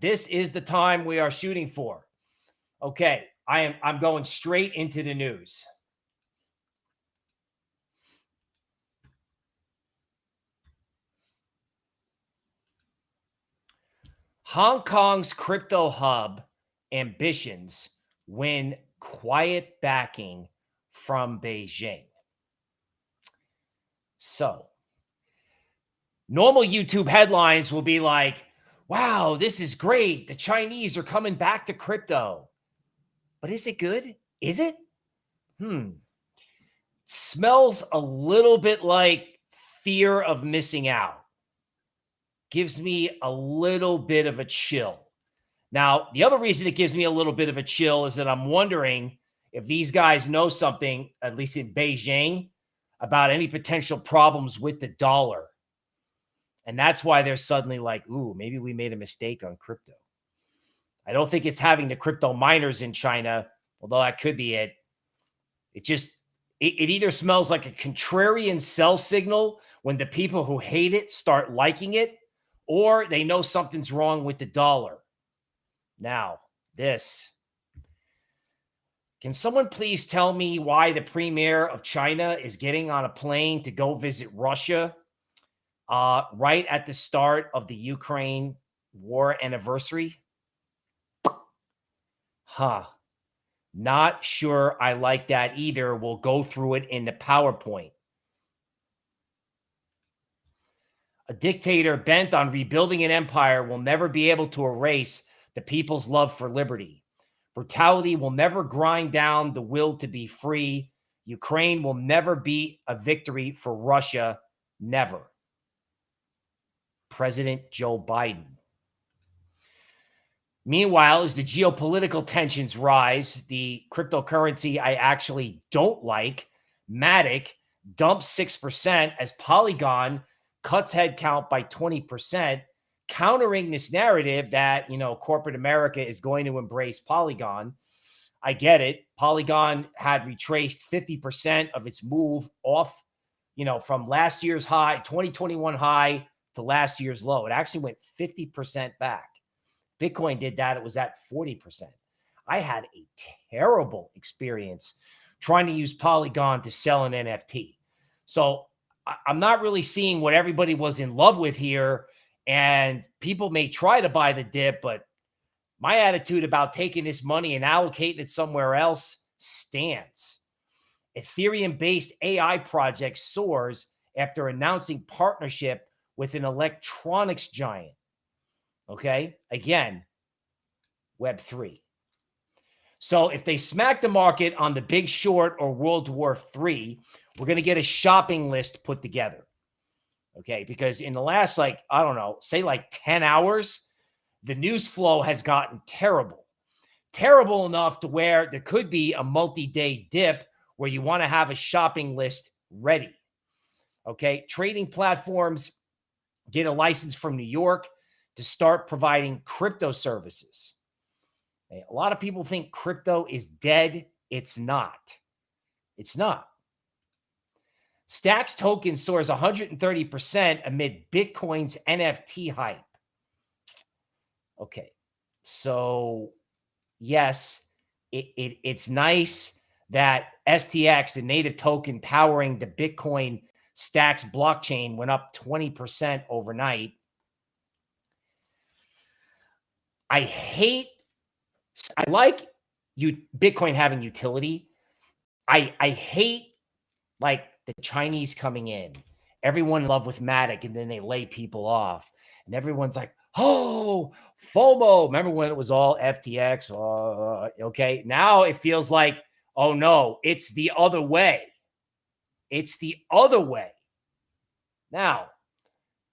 This is the time we are shooting for. Okay, I am I'm going straight into the news. Hong Kong's crypto hub ambitions win quiet backing from Beijing. So, normal YouTube headlines will be like, wow, this is great. The Chinese are coming back to crypto. But is it good? Is it? Hmm. Smells a little bit like fear of missing out. Gives me a little bit of a chill. Now, the other reason it gives me a little bit of a chill is that I'm wondering if these guys know something, at least in Beijing, about any potential problems with the dollar. And that's why they're suddenly like, ooh, maybe we made a mistake on crypto. I don't think it's having the crypto miners in China, although that could be it. It just, it, it either smells like a contrarian sell signal when the people who hate it start liking it, or they know something's wrong with the dollar. Now, this. Can someone please tell me why the premier of China is getting on a plane to go visit Russia uh, right at the start of the Ukraine war anniversary? Huh. Not sure I like that either. We'll go through it in the PowerPoint. A dictator bent on rebuilding an empire will never be able to erase the people's love for liberty. Brutality will never grind down the will to be free. Ukraine will never be a victory for Russia. Never. President Joe Biden. Meanwhile, as the geopolitical tensions rise, the cryptocurrency I actually don't like, Matic, dumps 6% as Polygon cuts headcount by 20%, countering this narrative that, you know, corporate America is going to embrace Polygon. I get it. Polygon had retraced 50% of its move off, you know, from last year's high, 2021 high to last year's low. It actually went 50% back. Bitcoin did that. It was at 40%. I had a terrible experience trying to use Polygon to sell an NFT. So I'm not really seeing what everybody was in love with here and people may try to buy the dip, but my attitude about taking this money and allocating it somewhere else stands. Ethereum based AI project soars after announcing partnership with an electronics giant. Okay. Again, Web3. So if they smack the market on the big short or World War III, we're going to get a shopping list put together. Okay. Because in the last, like, I don't know, say like 10 hours, the news flow has gotten terrible. Terrible enough to where there could be a multi day dip where you want to have a shopping list ready. Okay. Trading platforms get a license from New York to start providing crypto services. A lot of people think crypto is dead. It's not. It's not. Stacks token soars 130% amid Bitcoin's NFT hype. Okay. So, yes, it, it, it's nice that STX, the native token powering the Bitcoin Stacks blockchain, went up 20% overnight. I hate, I like you Bitcoin having utility. I I hate like the Chinese coming in, everyone in love with Matic, and then they lay people off. And everyone's like, oh, FOMO. Remember when it was all FTX? Uh, okay. Now it feels like, oh no, it's the other way. It's the other way. Now,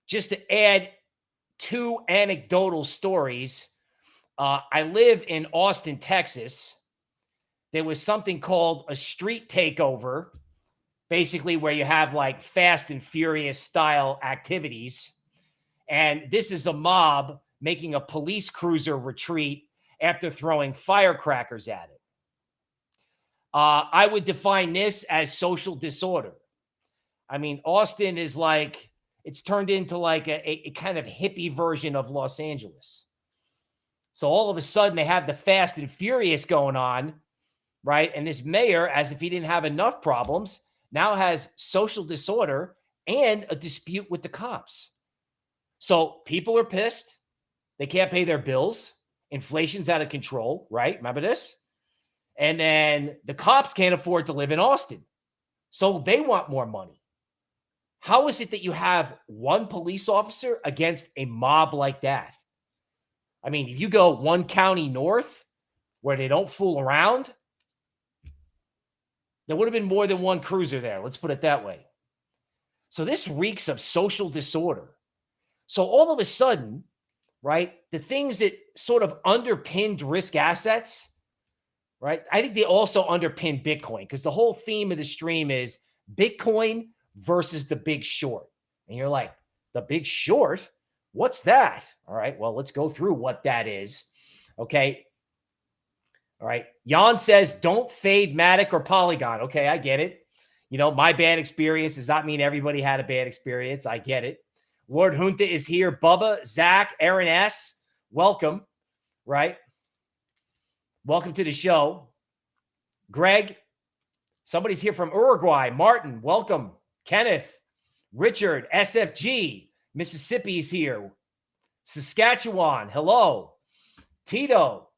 just to add two anecdotal stories, uh, I live in Austin, Texas. There was something called a street takeover basically where you have like fast and furious style activities. And this is a mob making a police cruiser retreat after throwing firecrackers at it. Uh, I would define this as social disorder. I mean, Austin is like, it's turned into like a, a, a kind of hippie version of Los Angeles. So all of a sudden they have the fast and furious going on, right? And this mayor, as if he didn't have enough problems, now has social disorder and a dispute with the cops. So people are pissed. They can't pay their bills. Inflation's out of control, right? Remember this? And then the cops can't afford to live in Austin. So they want more money. How is it that you have one police officer against a mob like that? I mean, if you go one county north where they don't fool around, there would have been more than one cruiser there. Let's put it that way. So this reeks of social disorder. So all of a sudden, right, the things that sort of underpinned risk assets, right? I think they also underpin Bitcoin because the whole theme of the stream is Bitcoin versus the big short. And you're like, the big short? What's that? All right. Well, let's go through what that is. Okay. All right. Jan says, don't fade Matic or Polygon. Okay. I get it. You know, my bad experience does not mean everybody had a bad experience. I get it. Lord Junta is here. Bubba, Zach, Aaron S. Welcome. Right. Welcome to the show. Greg, somebody's here from Uruguay. Martin, welcome. Kenneth, Richard, SFG, Mississippi is here. Saskatchewan, hello. Tito.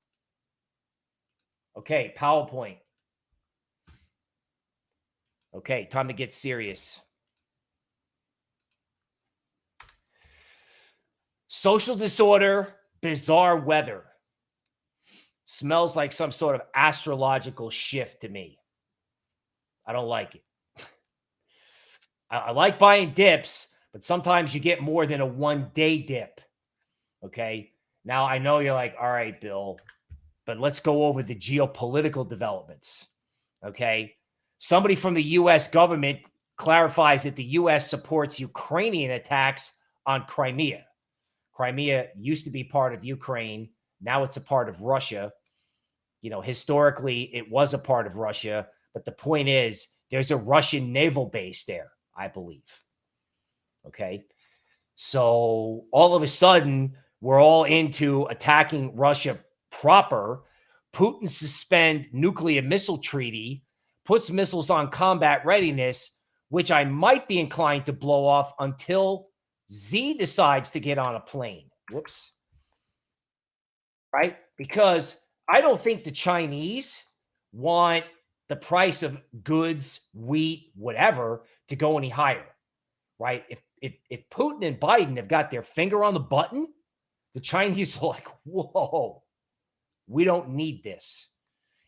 Okay, PowerPoint. Okay, time to get serious. Social disorder, bizarre weather. Smells like some sort of astrological shift to me. I don't like it. I, I like buying dips, but sometimes you get more than a one day dip. Okay. Now I know you're like, all right, Bill, but let's go over the geopolitical developments. Okay. Somebody from the U.S. government clarifies that the U.S. supports Ukrainian attacks on Crimea. Crimea used to be part of Ukraine. Now it's a part of Russia. You know, historically, it was a part of Russia. But the point is, there's a Russian naval base there, I believe. Okay. So all of a sudden, we're all into attacking Russia proper. Putin suspend nuclear missile treaty puts missiles on combat readiness, which I might be inclined to blow off until Z decides to get on a plane. Whoops. Right? Because I don't think the Chinese want the price of goods, wheat, whatever to go any higher. Right? If if if Putin and Biden have got their finger on the button, the Chinese are like, whoa, we don't need this.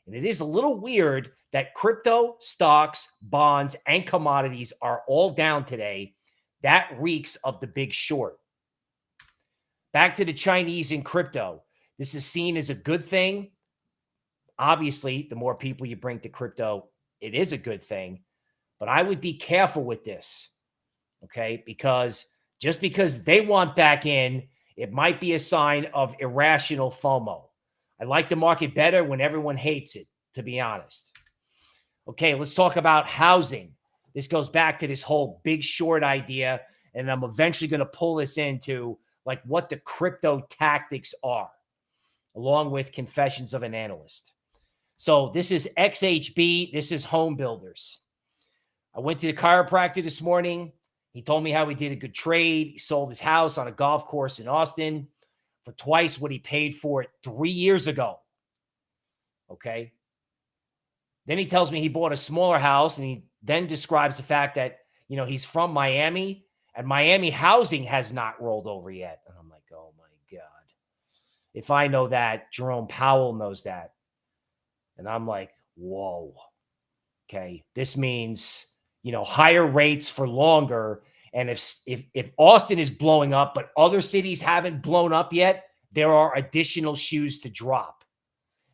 And it is a little weird that crypto, stocks, bonds, and commodities are all down today. That reeks of the big short. Back to the Chinese in crypto. This is seen as a good thing. Obviously, the more people you bring to crypto, it is a good thing. But I would be careful with this. Okay. Because just because they want back in, it might be a sign of irrational FOMO. I like the market better when everyone hates it, to be honest. Okay, let's talk about housing. This goes back to this whole big short idea. And I'm eventually going to pull this into like what the crypto tactics are, along with confessions of an analyst. So this is XHB. This is home builders. I went to the chiropractor this morning. He told me how he did a good trade. He sold his house on a golf course in Austin for twice what he paid for it three years ago. Okay. Then he tells me he bought a smaller house and he then describes the fact that, you know, he's from Miami and Miami housing has not rolled over yet. And I'm like, oh my God. If I know that, Jerome Powell knows that. And I'm like, whoa. Okay. This means, you know, higher rates for longer. And if if if Austin is blowing up, but other cities haven't blown up yet, there are additional shoes to drop.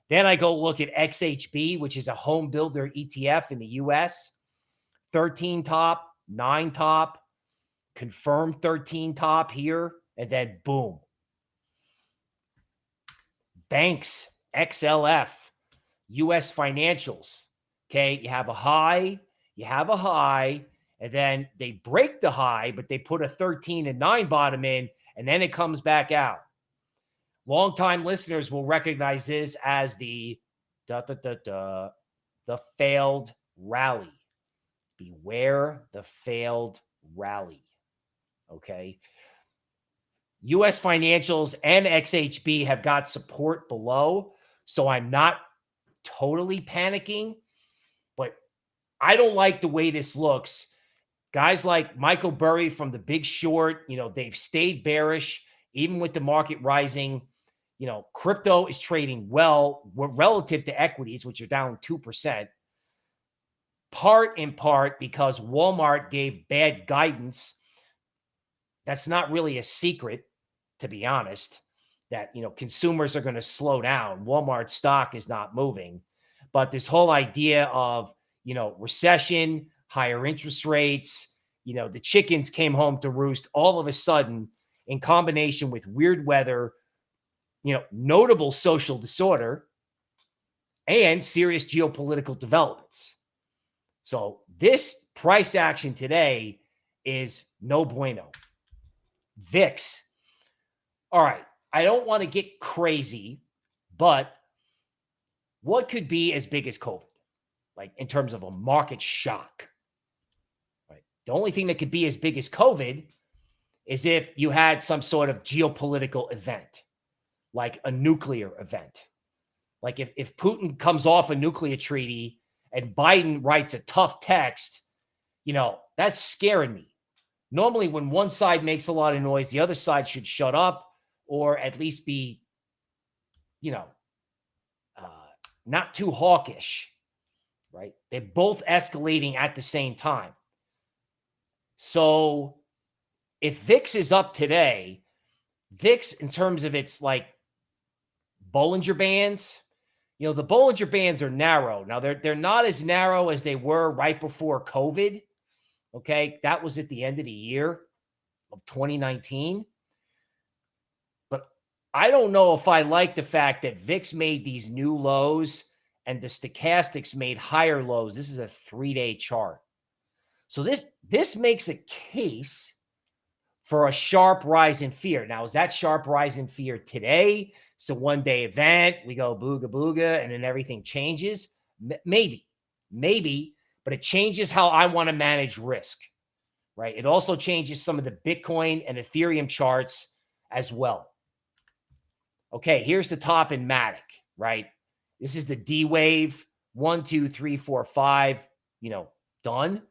Then I go look at XHB, which is a home builder ETF in the US. 13 top, nine top, confirmed 13 top here, and then boom. Banks, XLF, US financials. Okay, you have a high, you have a high, and then they break the high, but they put a 13 and 9 bottom in, and then it comes back out. longtime listeners will recognize this as the da, da, da, da, the failed rally. Beware the failed rally. Okay. US financials and XHB have got support below. So I'm not totally panicking, but I don't like the way this looks. Guys like Michael Burry from the big short, you know, they've stayed bearish, even with the market rising. You know, crypto is trading well relative to equities, which are down 2%. Part in part because Walmart gave bad guidance. That's not really a secret to be honest, that, you know, consumers are going to slow down. Walmart stock is not moving. But this whole idea of, you know, recession, higher interest rates, you know, the chickens came home to roost all of a sudden in combination with weird weather, you know, notable social disorder, and serious geopolitical developments. So this price action today is no bueno. VIX all right, I don't want to get crazy, but what could be as big as COVID? Like in terms of a market shock. Right. The only thing that could be as big as COVID is if you had some sort of geopolitical event, like a nuclear event. Like if, if Putin comes off a nuclear treaty and Biden writes a tough text, you know, that's scaring me. Normally, when one side makes a lot of noise, the other side should shut up or at least be, you know, uh, not too hawkish, right? They're both escalating at the same time. So if VIX is up today, VIX in terms of its like Bollinger Bands, you know, the Bollinger Bands are narrow. Now they're they're not as narrow as they were right before COVID. Okay, that was at the end of the year of 2019. I don't know if I like the fact that VIX made these new lows and the stochastics made higher lows. This is a three-day chart. So this this makes a case for a sharp rise in fear. Now, is that sharp rise in fear today? It's a one-day event. We go booga booga, and then everything changes. M maybe, maybe, but it changes how I want to manage risk, right? It also changes some of the Bitcoin and Ethereum charts as well. Okay, here's the top in Matic, right? This is the D wave. One, two, three, four, five, you know, done.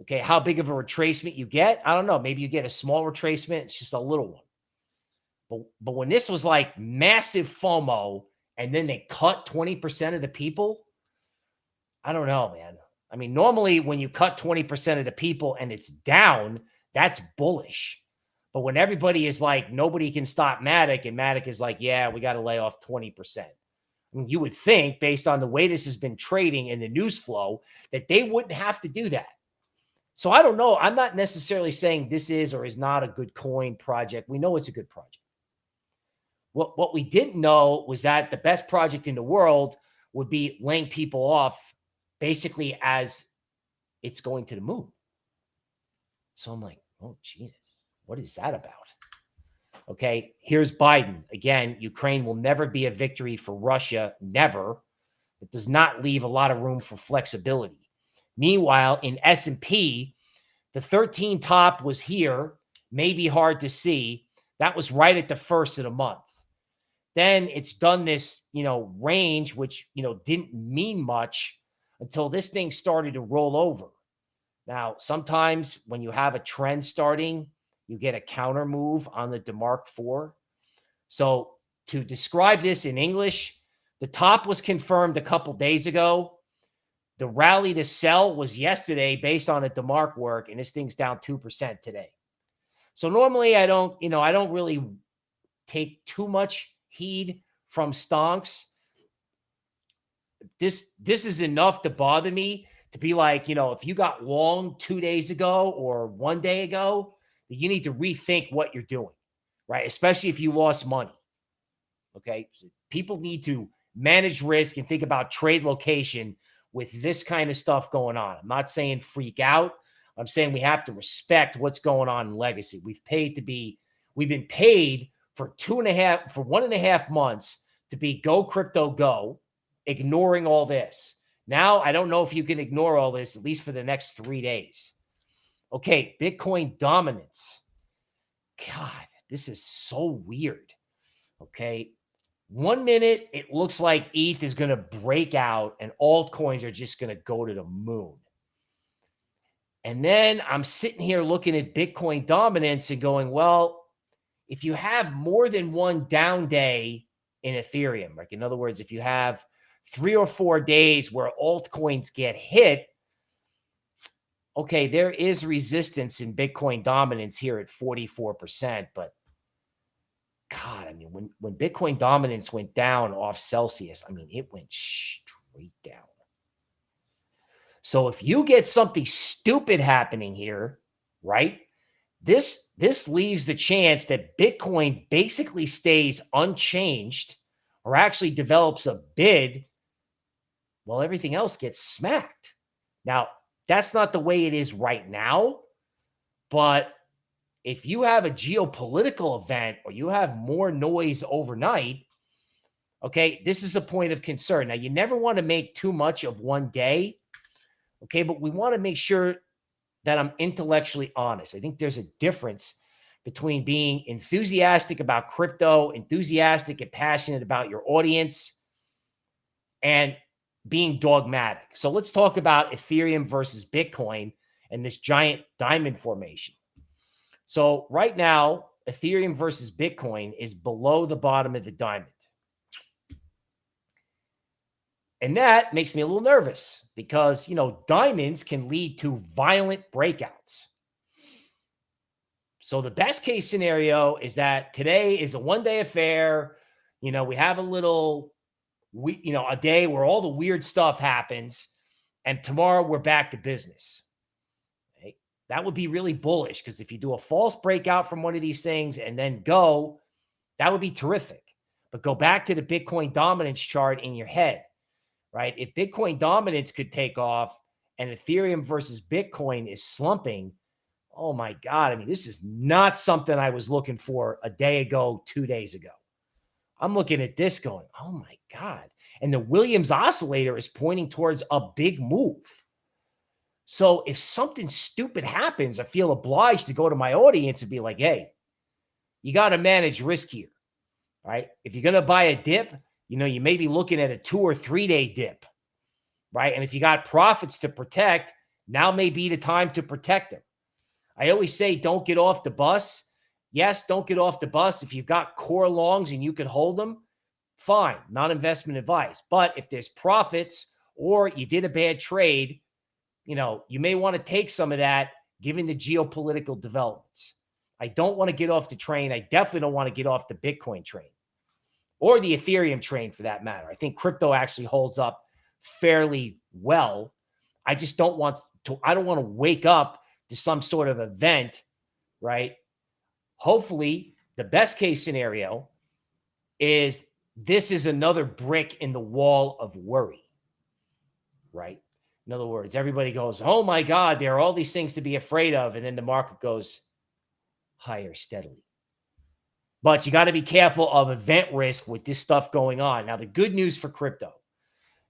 Okay, how big of a retracement you get? I don't know. Maybe you get a small retracement. It's just a little one. But, but when this was like massive FOMO and then they cut 20% of the people, I don't know, man. I mean, normally when you cut 20% of the people and it's down, that's bullish. But when everybody is like, nobody can stop Matic, and Matic is like, yeah, we got to lay off 20%. I mean, you would think, based on the way this has been trading and the news flow, that they wouldn't have to do that. So I don't know. I'm not necessarily saying this is or is not a good coin project. We know it's a good project. What, what we didn't know was that the best project in the world would be laying people off basically as it's going to the moon. So I'm like, oh, Jesus. What is that about? Okay, here's Biden. Again, Ukraine will never be a victory for Russia, never. It does not leave a lot of room for flexibility. Meanwhile, in S&P, the 13 top was here, maybe hard to see. That was right at the first of the month. Then it's done this, you know, range, which, you know, didn't mean much until this thing started to roll over. Now, sometimes when you have a trend starting, you get a counter move on the DeMark 4. So to describe this in English, the top was confirmed a couple days ago. The rally to sell was yesterday based on a DeMark work, and this thing's down 2% today. So normally I don't, you know, I don't really take too much heed from stonks. This this is enough to bother me to be like, you know, if you got long two days ago or one day ago, that you need to rethink what you're doing, right? Especially if you lost money. Okay. So people need to manage risk and think about trade location with this kind of stuff going on. I'm not saying freak out. I'm saying we have to respect what's going on in legacy. We've paid to be, we've been paid for two and a half, for one and a half months to be go crypto go, ignoring all this. Now, I don't know if you can ignore all this, at least for the next three days. Okay, Bitcoin dominance. God, this is so weird. Okay. One minute, it looks like ETH is going to break out and altcoins are just going to go to the moon. And then I'm sitting here looking at Bitcoin dominance and going, well, if you have more than one down day in Ethereum, like in other words, if you have three or four days where altcoins get hit, okay, there is resistance in Bitcoin dominance here at 44%, but God, I mean, when, when Bitcoin dominance went down off Celsius, I mean, it went straight down. So if you get something stupid happening here, right? This this leaves the chance that Bitcoin basically stays unchanged or actually develops a bid while everything else gets smacked. Now, that's not the way it is right now. But if you have a geopolitical event or you have more noise overnight, okay, this is a point of concern. Now, you never want to make too much of one day, okay, but we want to make sure that I'm intellectually honest. I think there's a difference between being enthusiastic about crypto, enthusiastic and passionate about your audience, and being dogmatic. So let's talk about Ethereum versus Bitcoin and this giant diamond formation. So right now, Ethereum versus Bitcoin is below the bottom of the diamond. And that makes me a little nervous because, you know, diamonds can lead to violent breakouts. So the best case scenario is that today is a one day affair. You know, we have a little we you know a day where all the weird stuff happens and tomorrow we're back to business that would be really bullish because if you do a false breakout from one of these things and then go that would be terrific. But go back to the bitcoin dominance chart in your head right? If bitcoin dominance could take off and ethereum versus bitcoin is slumping oh my god i mean this is not something i was looking for a day ago two days ago I'm looking at this going, oh my God. And the Williams oscillator is pointing towards a big move. So if something stupid happens, I feel obliged to go to my audience and be like, hey, you got to manage risk here, right? If you're going to buy a dip, you know, you may be looking at a two or three day dip, right? And if you got profits to protect, now may be the time to protect them. I always say, don't get off the bus Yes, don't get off the bus. If you've got core longs and you can hold them, fine, not investment advice. But if there's profits or you did a bad trade, you know, you may want to take some of that given the geopolitical developments. I don't want to get off the train. I definitely don't want to get off the Bitcoin train or the Ethereum train for that matter. I think crypto actually holds up fairly well. I just don't want to, I don't want to wake up to some sort of event, right? Hopefully the best case scenario is this is another brick in the wall of worry, right? In other words, everybody goes, oh my God, there are all these things to be afraid of. And then the market goes higher steadily. But you got to be careful of event risk with this stuff going on. Now, the good news for crypto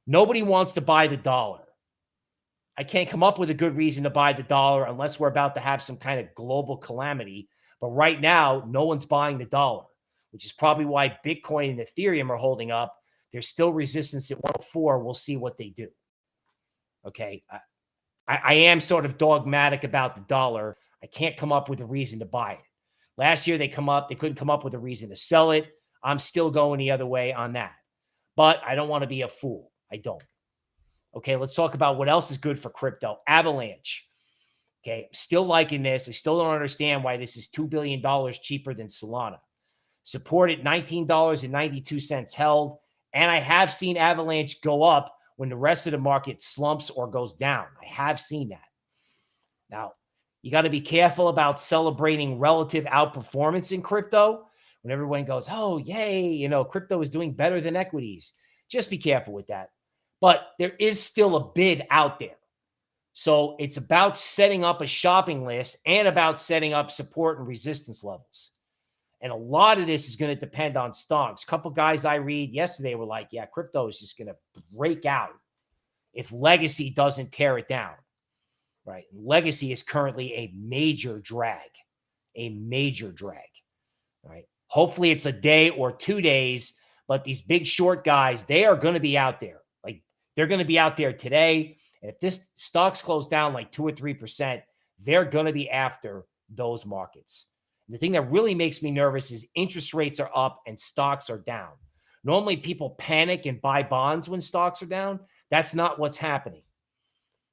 nobody wants to buy the dollar. I can't come up with a good reason to buy the dollar unless we're about to have some kind of global calamity but right now, no one's buying the dollar, which is probably why Bitcoin and Ethereum are holding up. There's still resistance at 104. We'll see what they do. Okay. I, I am sort of dogmatic about the dollar. I can't come up with a reason to buy it. Last year, they come up, they couldn't come up with a reason to sell it. I'm still going the other way on that. But I don't want to be a fool. I don't. Okay, let's talk about what else is good for crypto. Avalanche. Okay. Still liking this. I still don't understand why this is $2 billion cheaper than Solana. Support at $19.92 held. And I have seen Avalanche go up when the rest of the market slumps or goes down. I have seen that. Now, you got to be careful about celebrating relative outperformance in crypto when everyone goes, oh, yay, you know, crypto is doing better than equities. Just be careful with that. But there is still a bid out there. So it's about setting up a shopping list and about setting up support and resistance levels. And a lot of this is going to depend on stocks. A couple guys I read yesterday were like, yeah, crypto is just going to break out if legacy doesn't tear it down. Right. Legacy is currently a major drag, a major drag. Right. Hopefully it's a day or two days, but these big short guys, they are going to be out there. Like they're going to be out there today. And if this stocks close down like two or 3%, they're going to be after those markets. The thing that really makes me nervous is interest rates are up and stocks are down. Normally, people panic and buy bonds when stocks are down. That's not what's happening.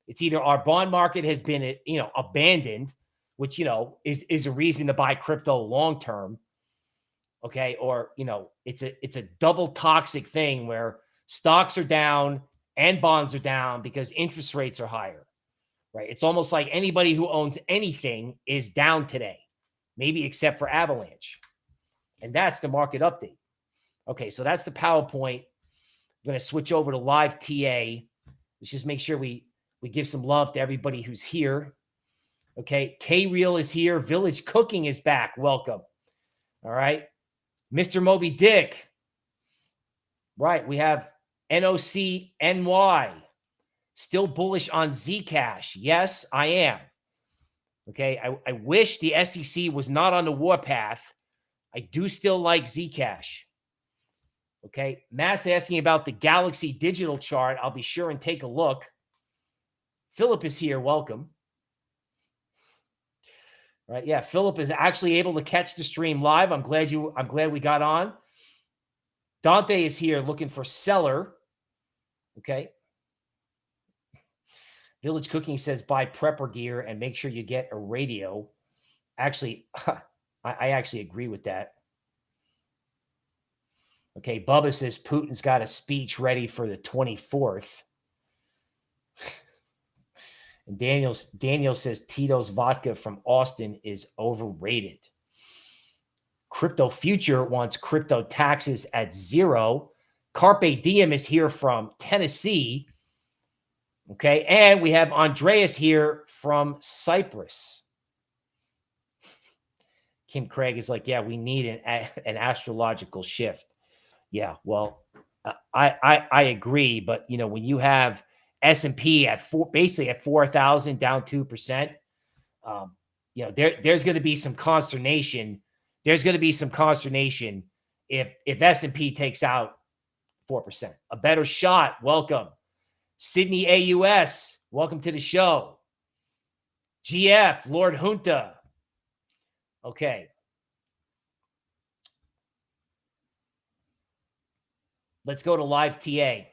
It's either our bond market has been, you know, abandoned, which you know is is a reason to buy crypto long term. Okay, or you know, it's a it's a double toxic thing where stocks are down and bonds are down because interest rates are higher. Right? It's almost like anybody who owns anything is down today maybe except for Avalanche. And that's the market update. Okay, so that's the PowerPoint. I'm going to switch over to live TA. Let's just make sure we we give some love to everybody who's here. Okay, K Real is here. Village Cooking is back. Welcome. All right, Mr. Moby Dick. Right, we have NOC NY. Still bullish on Zcash. Yes, I am. Okay. I, I wish the SEC was not on the warpath. I do still like Zcash. Okay. Matt's asking about the Galaxy digital chart. I'll be sure and take a look. Philip is here. Welcome. Right. Yeah. Philip is actually able to catch the stream live. I'm glad you, I'm glad we got on. Dante is here looking for seller. Okay. Village Cooking says buy prepper gear and make sure you get a radio. Actually, I, actually agree with that. Okay, Bubba says Putin's got a speech ready for the 24th. And Daniel, Daniel says Tito's vodka from Austin is overrated. Crypto Future wants crypto taxes at zero. Carpe Diem is here from Tennessee. Okay. And we have Andreas here from Cyprus. Kim Craig is like, yeah, we need an, an astrological shift. Yeah. Well, uh, I, I, I agree. But, you know, when you have S&P at four, basically at 4,000 down 2%, um, you know, there, there's going to be some consternation. There's going to be some consternation if, if S&P takes out 4%, a better shot. Welcome. Sydney AUS, welcome to the show. GF, Lord Junta. Okay. Let's go to live TA.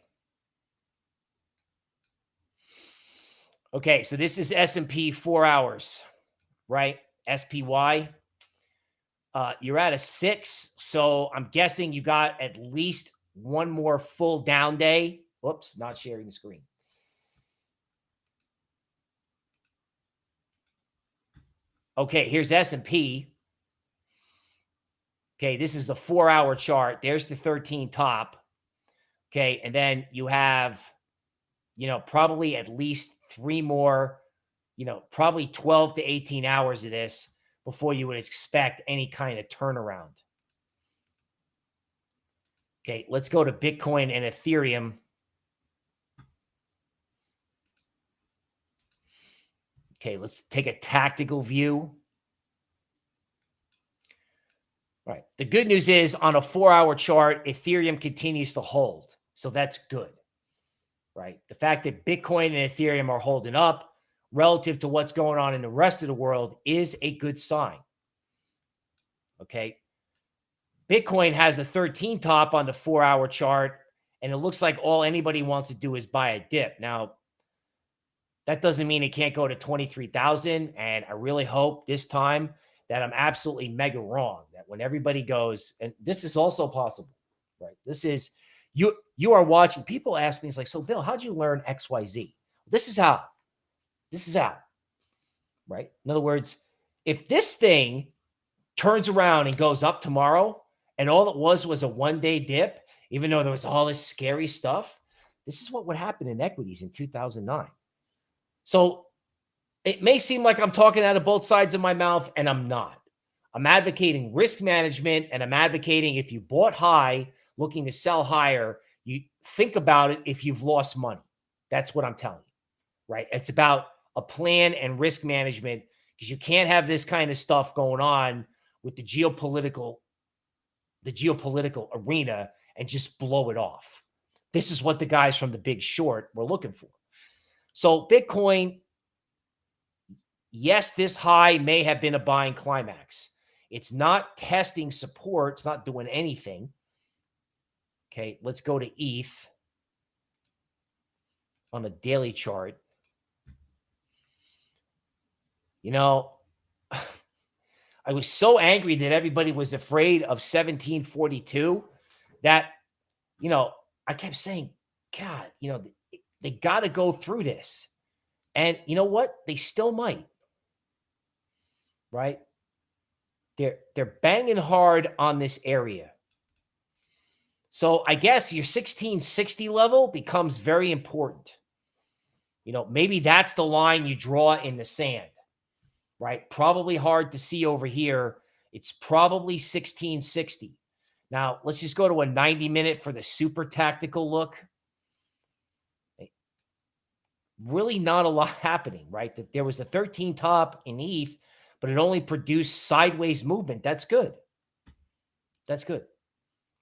Okay, so this is S&P 4 hours, right? SPY. Uh, you're at a 6, so I'm guessing you got at least one more full down day Whoops, not sharing the screen. Okay, here's S&P. Okay, this is the four-hour chart. There's the 13 top. Okay, and then you have, you know, probably at least three more, you know, probably 12 to 18 hours of this before you would expect any kind of turnaround. Okay, let's go to Bitcoin and Ethereum. Okay, let's take a tactical view. All right. The good news is on a four hour chart, Ethereum continues to hold. So that's good. Right. The fact that Bitcoin and Ethereum are holding up relative to what's going on in the rest of the world is a good sign. Okay. Bitcoin has the 13 top on the four hour chart, and it looks like all anybody wants to do is buy a dip. Now, that doesn't mean it can't go to 23,000. And I really hope this time that I'm absolutely mega wrong. That when everybody goes, and this is also possible, right? This is you. You are watching. People ask me, it's like, so Bill, how'd you learn X, Y, Z? This is how. This is how. Right. In other words, if this thing turns around and goes up tomorrow, and all it was was a one day dip, even though there was all this scary stuff, this is what would happen in equities in 2009. So it may seem like I'm talking out of both sides of my mouth, and I'm not. I'm advocating risk management and I'm advocating if you bought high, looking to sell higher, you think about it if you've lost money. That's what I'm telling you, right? It's about a plan and risk management because you can't have this kind of stuff going on with the geopolitical the geopolitical arena and just blow it off. This is what the guys from the big short were looking for. So Bitcoin yes, this high may have been a buying climax. It's not testing support, it's not doing anything. Okay, let's go to ETH on a daily chart. You know, I was so angry that everybody was afraid of 1742 that, you know, I kept saying, God, you know, they, they got to go through this. And you know what? They still might. Right? They're they're banging hard on this area. So I guess your 1660 level becomes very important. You know, maybe that's the line you draw in the sand right? Probably hard to see over here. It's probably 1660. Now, let's just go to a 90 minute for the super tactical look. Really not a lot happening, right? That there was a 13 top in ETH, but it only produced sideways movement. That's good. That's good.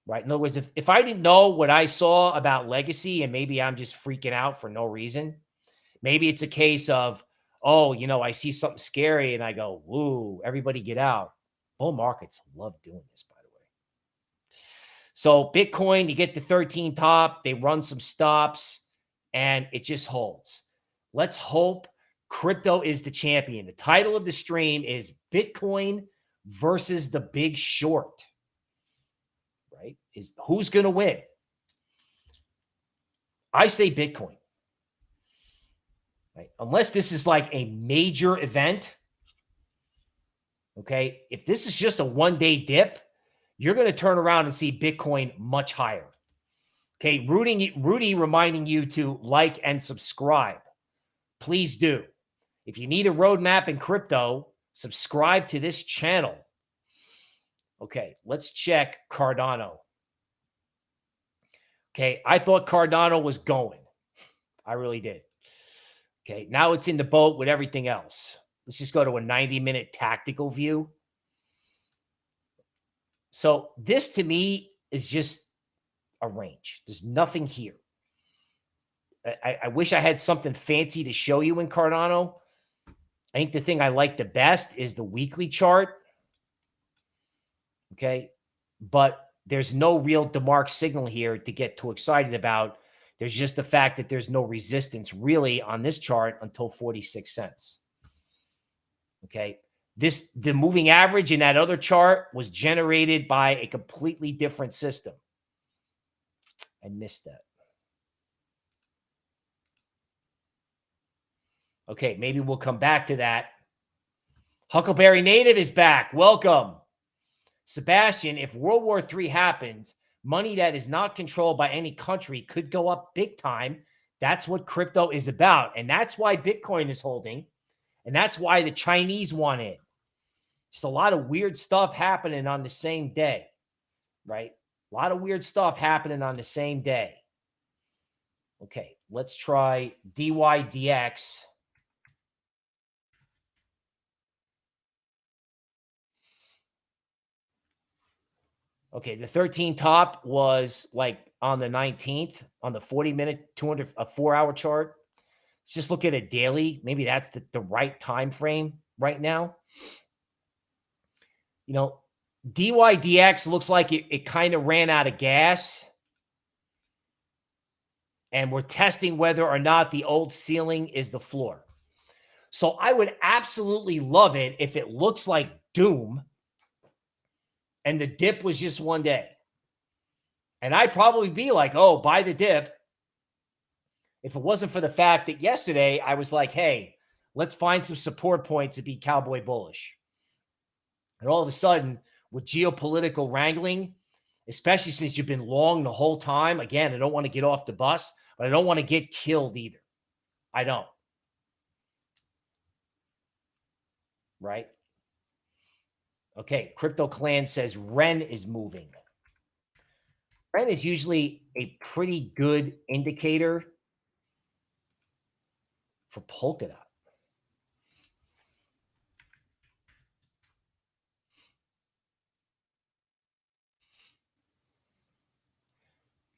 Right. In other words, if, if I didn't know what I saw about legacy and maybe I'm just freaking out for no reason, maybe it's a case of oh, you know, I see something scary and I go, woo, everybody get out. Bull markets love doing this, by the way. So Bitcoin, you get the 13 top, they run some stops and it just holds. Let's hope crypto is the champion. The title of the stream is Bitcoin versus the big short. Right? Is who's going to win? I say Bitcoin. Right? Unless this is like a major event. Okay. If this is just a one day dip, you're going to turn around and see Bitcoin much higher. Okay. Rudy, Rudy reminding you to like and subscribe. Please do. If you need a roadmap in crypto, subscribe to this channel. Okay. Let's check Cardano. Okay. I thought Cardano was going. I really did. Okay, now it's in the boat with everything else. Let's just go to a 90 minute tactical view. So this to me is just a range. There's nothing here. I, I, wish I had something fancy to show you in Cardano. I think the thing I like the best is the weekly chart. Okay. But there's no real DeMark signal here to get too excited about there's just the fact that there's no resistance really on this chart until 46 cents. Okay. This, the moving average in that other chart was generated by a completely different system. I missed that. Okay. Maybe we'll come back to that. Huckleberry Native is back. Welcome. Sebastian, if World War III happens, money that is not controlled by any country could go up big time. That's what crypto is about. And that's why Bitcoin is holding. And that's why the Chinese want it. Just a lot of weird stuff happening on the same day, right? A lot of weird stuff happening on the same day. Okay, let's try DYDX. Okay, the 13 top was like on the 19th on the 40 minute 200 a 4 hour chart. Let's just look at it daily. Maybe that's the, the right time frame right now. You know, DYDX looks like it, it kind of ran out of gas. And we're testing whether or not the old ceiling is the floor. So I would absolutely love it if it looks like doom and the dip was just one day. And I'd probably be like, oh, buy the dip. If it wasn't for the fact that yesterday I was like, hey, let's find some support points to be cowboy bullish. And all of a sudden, with geopolitical wrangling, especially since you've been long the whole time, again, I don't want to get off the bus, but I don't want to get killed either. I don't. Right? Okay, Crypto Clan says Ren is moving. Ren is usually a pretty good indicator for Polkadot.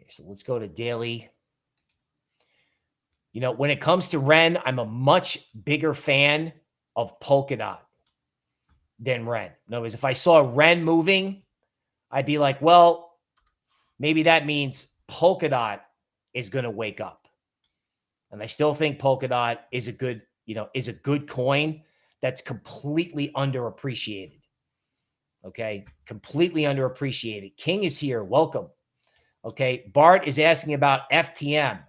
Okay, so let's go to daily. You know, when it comes to Ren, I'm a much bigger fan of Polkadot than Ren. In other words, if I saw Ren moving, I'd be like, well, maybe that means Polkadot is going to wake up. And I still think Polkadot is a good, you know, is a good coin that's completely underappreciated. Okay. Completely underappreciated. King is here. Welcome. Okay. Bart is asking about FTM.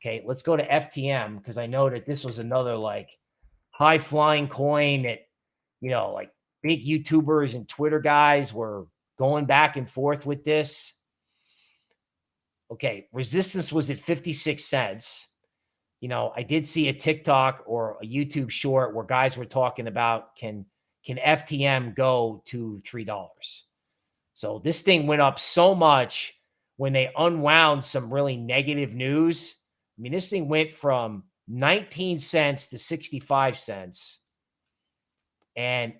Okay. Let's go to FTM because I know that this was another like high flying coin that, you know, like big YouTubers and Twitter guys were going back and forth with this. Okay. Resistance was at 56 cents you know, I did see a TikTok or a YouTube short where guys were talking about can can FTM go to three dollars. So this thing went up so much when they unwound some really negative news. I mean, this thing went from 19 cents to 65 cents. And,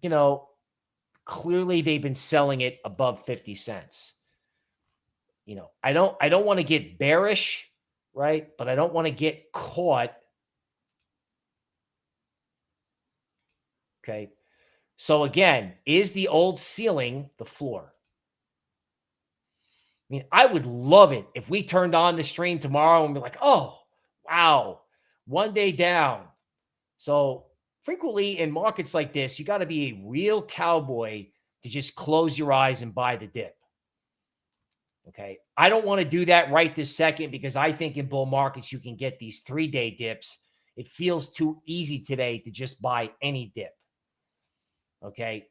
you know, clearly they've been selling it above 50 cents. You know, I don't I don't want to get bearish right? But I don't want to get caught. Okay. So again, is the old ceiling the floor? I mean, I would love it if we turned on the stream tomorrow and be like, oh, wow, one day down. So frequently in markets like this, you got to be a real cowboy to just close your eyes and buy the dip. Okay. I don't want to do that right this second because I think in bull markets, you can get these three day dips. It feels too easy today to just buy any dip. Okay.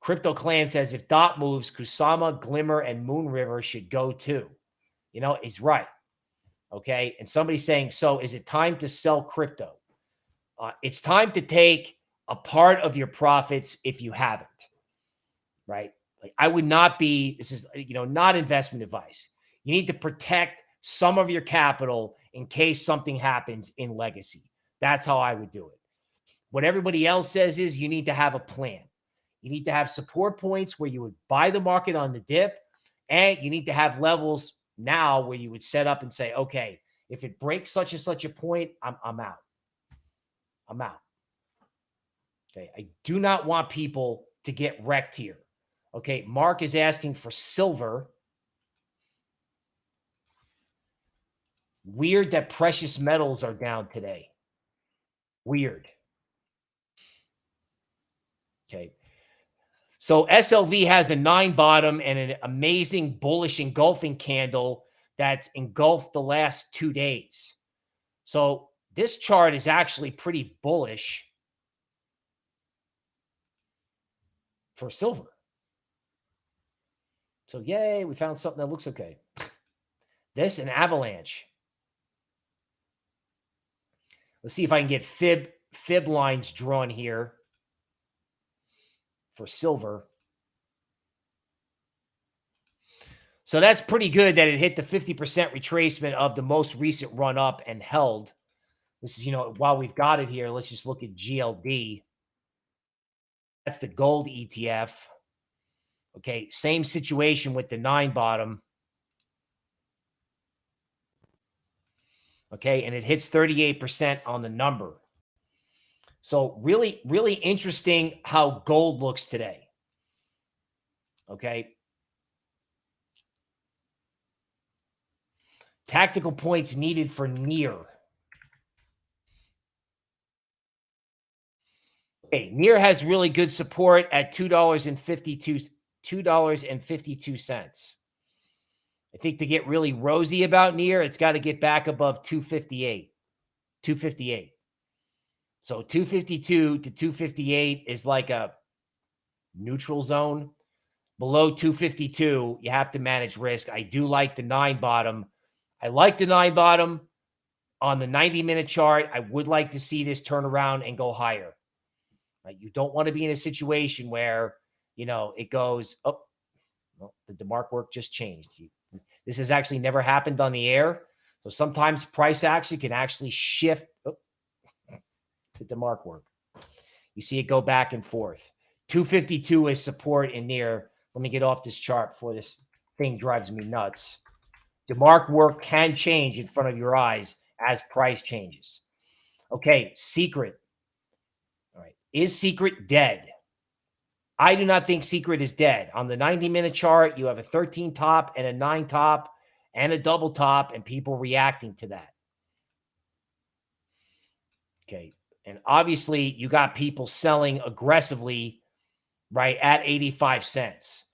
Crypto Clan says if DOT moves, Kusama, Glimmer, and Moonriver should go too. You know, is right. Okay. And somebody's saying, so is it time to sell crypto? Uh, it's time to take a part of your profits if you haven't. Right. Like I would not be, this is, you know, not investment advice. You need to protect some of your capital in case something happens in legacy. That's how I would do it. What everybody else says is you need to have a plan. You need to have support points where you would buy the market on the dip, and you need to have levels now where you would set up and say, okay, if it breaks such and such a point, I'm, I'm out. I'm out. Okay. I do not want people to get wrecked here. Okay, Mark is asking for silver. Weird that precious metals are down today. Weird. Okay. So SLV has a nine bottom and an amazing bullish engulfing candle that's engulfed the last two days. So this chart is actually pretty bullish for silver. So yay, we found something that looks okay. this an avalanche. Let's see if I can get fib fib lines drawn here for silver. So that's pretty good that it hit the 50% retracement of the most recent run up and held. This is, you know, while we've got it here, let's just look at GLD. That's the gold ETF. Okay, same situation with the nine bottom. Okay, and it hits 38% on the number. So really, really interesting how gold looks today. Okay. Tactical points needed for near. Okay, near has really good support at two dollars and fifty $2.52. I think to get really rosy about near, it's got to get back above 258. 258. So 252 to 258 is like a neutral zone. Below 252, you have to manage risk. I do like the nine bottom. I like the nine bottom on the 90 minute chart. I would like to see this turn around and go higher. Right? You don't want to be in a situation where, you know, it goes, oh, well, the DeMark work just changed. This has actually never happened on the air. So sometimes price action can actually shift oh, to DeMark work. You see it go back and forth. 252 is support in near. Let me get off this chart before this thing drives me nuts. DeMark work can change in front of your eyes as price changes. Okay, secret. Is secret dead? I do not think secret is dead. On the 90 minute chart, you have a 13 top and a 9 top and a double top, and people reacting to that. Okay. And obviously, you got people selling aggressively, right, at 85 cents.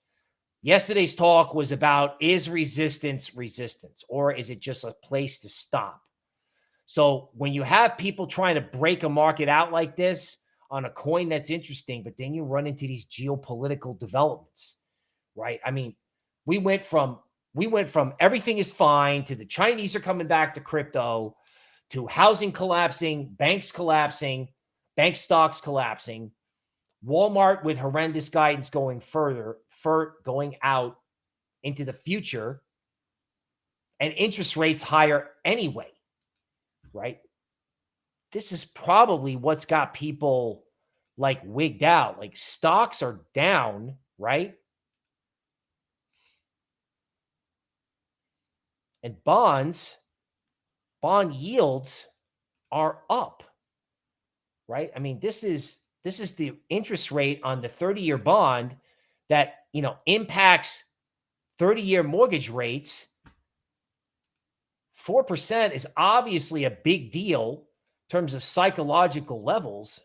Yesterday's talk was about is resistance resistance, or is it just a place to stop? So when you have people trying to break a market out like this on a coin that's interesting, but then you run into these geopolitical developments, right? I mean, we went from we went from everything is fine to the Chinese are coming back to crypto to housing collapsing, banks collapsing, bank stocks collapsing, Walmart with horrendous guidance going further, for going out into the future, and interest rates higher anyway right? This is probably what's got people like wigged out. Like stocks are down, right? And bonds, bond yields are up. Right? I mean, this is this is the interest rate on the 30-year bond that, you know, impacts 30-year mortgage rates 4% is obviously a big deal terms of psychological levels.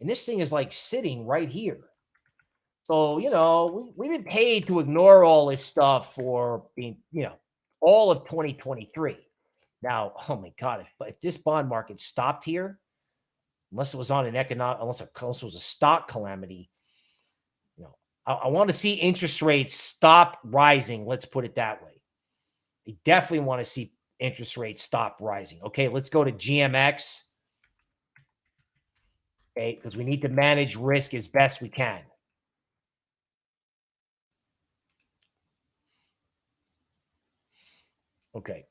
And this thing is like sitting right here. So, you know, we, we've been paid to ignore all this stuff for being, you know, all of 2023. Now, oh my God, if, if this bond market stopped here, unless it was on an economic, unless it, unless it was a stock calamity, you know, I, I want to see interest rates stop rising. Let's put it that way. I definitely want to see interest rates stop rising. Okay, let's go to GMX. Okay, because we need to manage risk as best we can. Okay.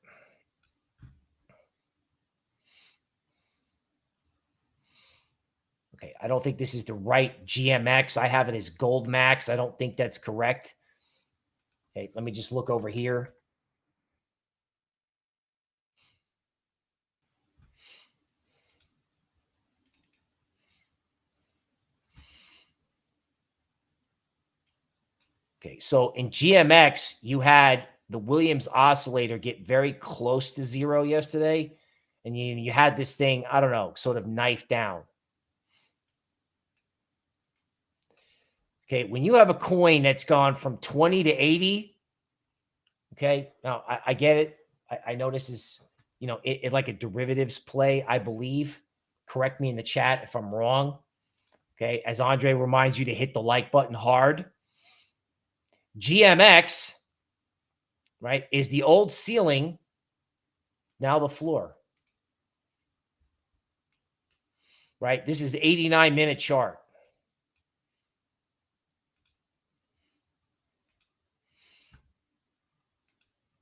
Okay, I don't think this is the right GMX. I have it as Gold Max. I don't think that's correct. Okay, let me just look over here. Okay, so in GMX, you had the Williams oscillator get very close to zero yesterday, and you, you had this thing, I don't know, sort of knife down. Okay, when you have a coin that's gone from 20 to 80, okay, now I, I get it. I, I, know this is, you know, it, it like a derivatives play, I believe. Correct me in the chat if I'm wrong. Okay, as Andre reminds you to hit the like button hard. GMX, right, is the old ceiling, now the floor. Right? This is the 89 minute chart.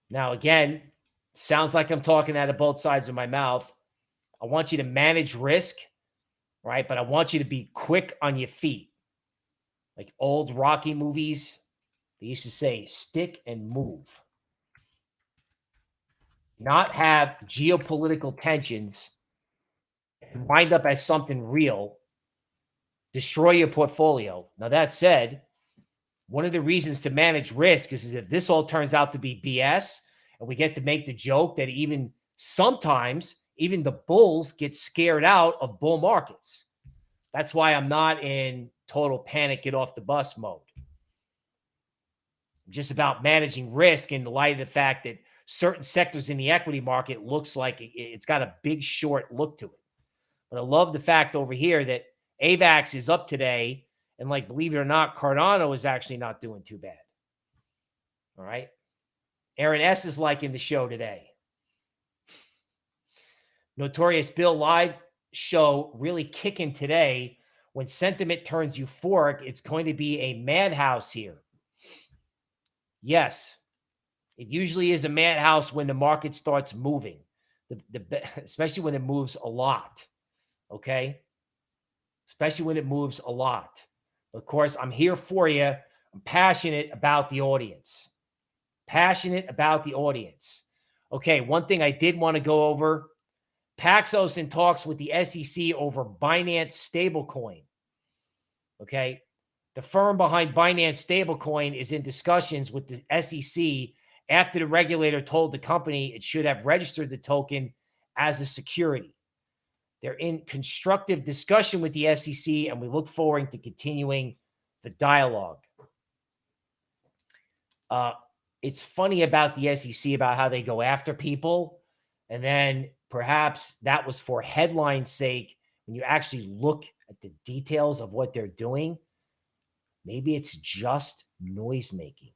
Now, again, sounds like I'm talking out of both sides of my mouth. I want you to manage risk, right? But I want you to be quick on your feet. Like old Rocky movies, they used to say stick and move. Not have geopolitical tensions wind up as something real, destroy your portfolio. Now, that said, one of the reasons to manage risk is if this all turns out to be BS and we get to make the joke that even sometimes even the bulls get scared out of bull markets. That's why I'm not in total panic, get off the bus mode just about managing risk in the light of the fact that certain sectors in the equity market looks like it's got a big short look to it. But I love the fact over here that AVAX is up today. And like, believe it or not, Cardano is actually not doing too bad. All right. Aaron S is liking the show today. Notorious Bill live show really kicking today when sentiment turns euphoric, it's going to be a madhouse here. Yes, it usually is a madhouse when the market starts moving, the, the, especially when it moves a lot. Okay. Especially when it moves a lot. Of course, I'm here for you. I'm passionate about the audience. Passionate about the audience. Okay. One thing I did want to go over Paxos in talks with the SEC over Binance stablecoin. Okay. The firm behind Binance stablecoin is in discussions with the SEC after the regulator told the company it should have registered the token as a security. They're in constructive discussion with the FCC, and we look forward to continuing the dialogue. Uh, it's funny about the SEC about how they go after people, and then perhaps that was for headline sake. When you actually look at the details of what they're doing, maybe it's just noise making.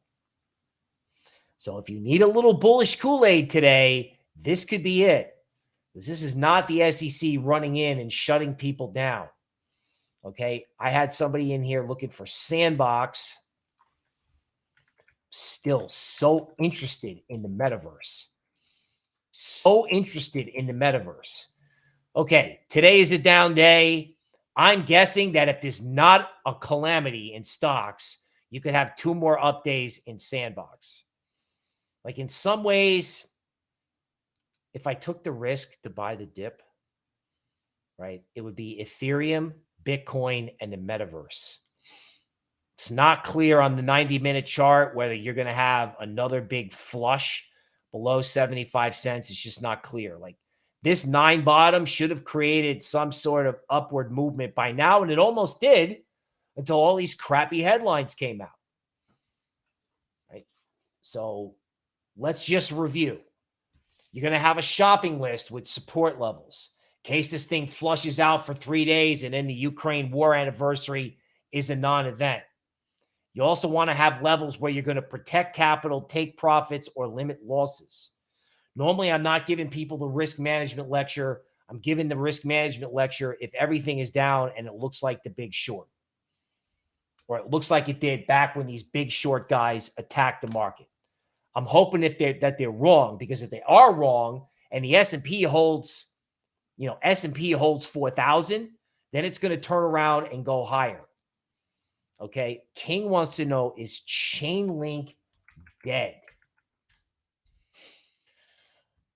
So if you need a little bullish Kool-Aid today, this could be it. This is not the SEC running in and shutting people down. Okay. I had somebody in here looking for Sandbox. Still so interested in the metaverse. So interested in the metaverse. Okay. Today is a down day. I'm guessing that if there's not a calamity in stocks, you could have two more up days in Sandbox. Like in some ways, if I took the risk to buy the dip, right, it would be Ethereum, Bitcoin, and the metaverse. It's not clear on the 90 minute chart whether you're going to have another big flush below 75 cents. It's just not clear. Like this nine bottom should have created some sort of upward movement by now, and it almost did until all these crappy headlines came out. Right. So let's just review. You're going to have a shopping list with support levels. In case this thing flushes out for three days and then the Ukraine war anniversary is a non event. You also want to have levels where you're going to protect capital, take profits, or limit losses. Normally, I'm not giving people the risk management lecture. I'm giving the risk management lecture if everything is down and it looks like the big short, or it looks like it did back when these big short guys attacked the market. I'm hoping if they're that they're wrong because if they are wrong and the S&P holds, you know, S&P holds 4,000, then it's going to turn around and go higher. Okay. King wants to know is Chainlink dead?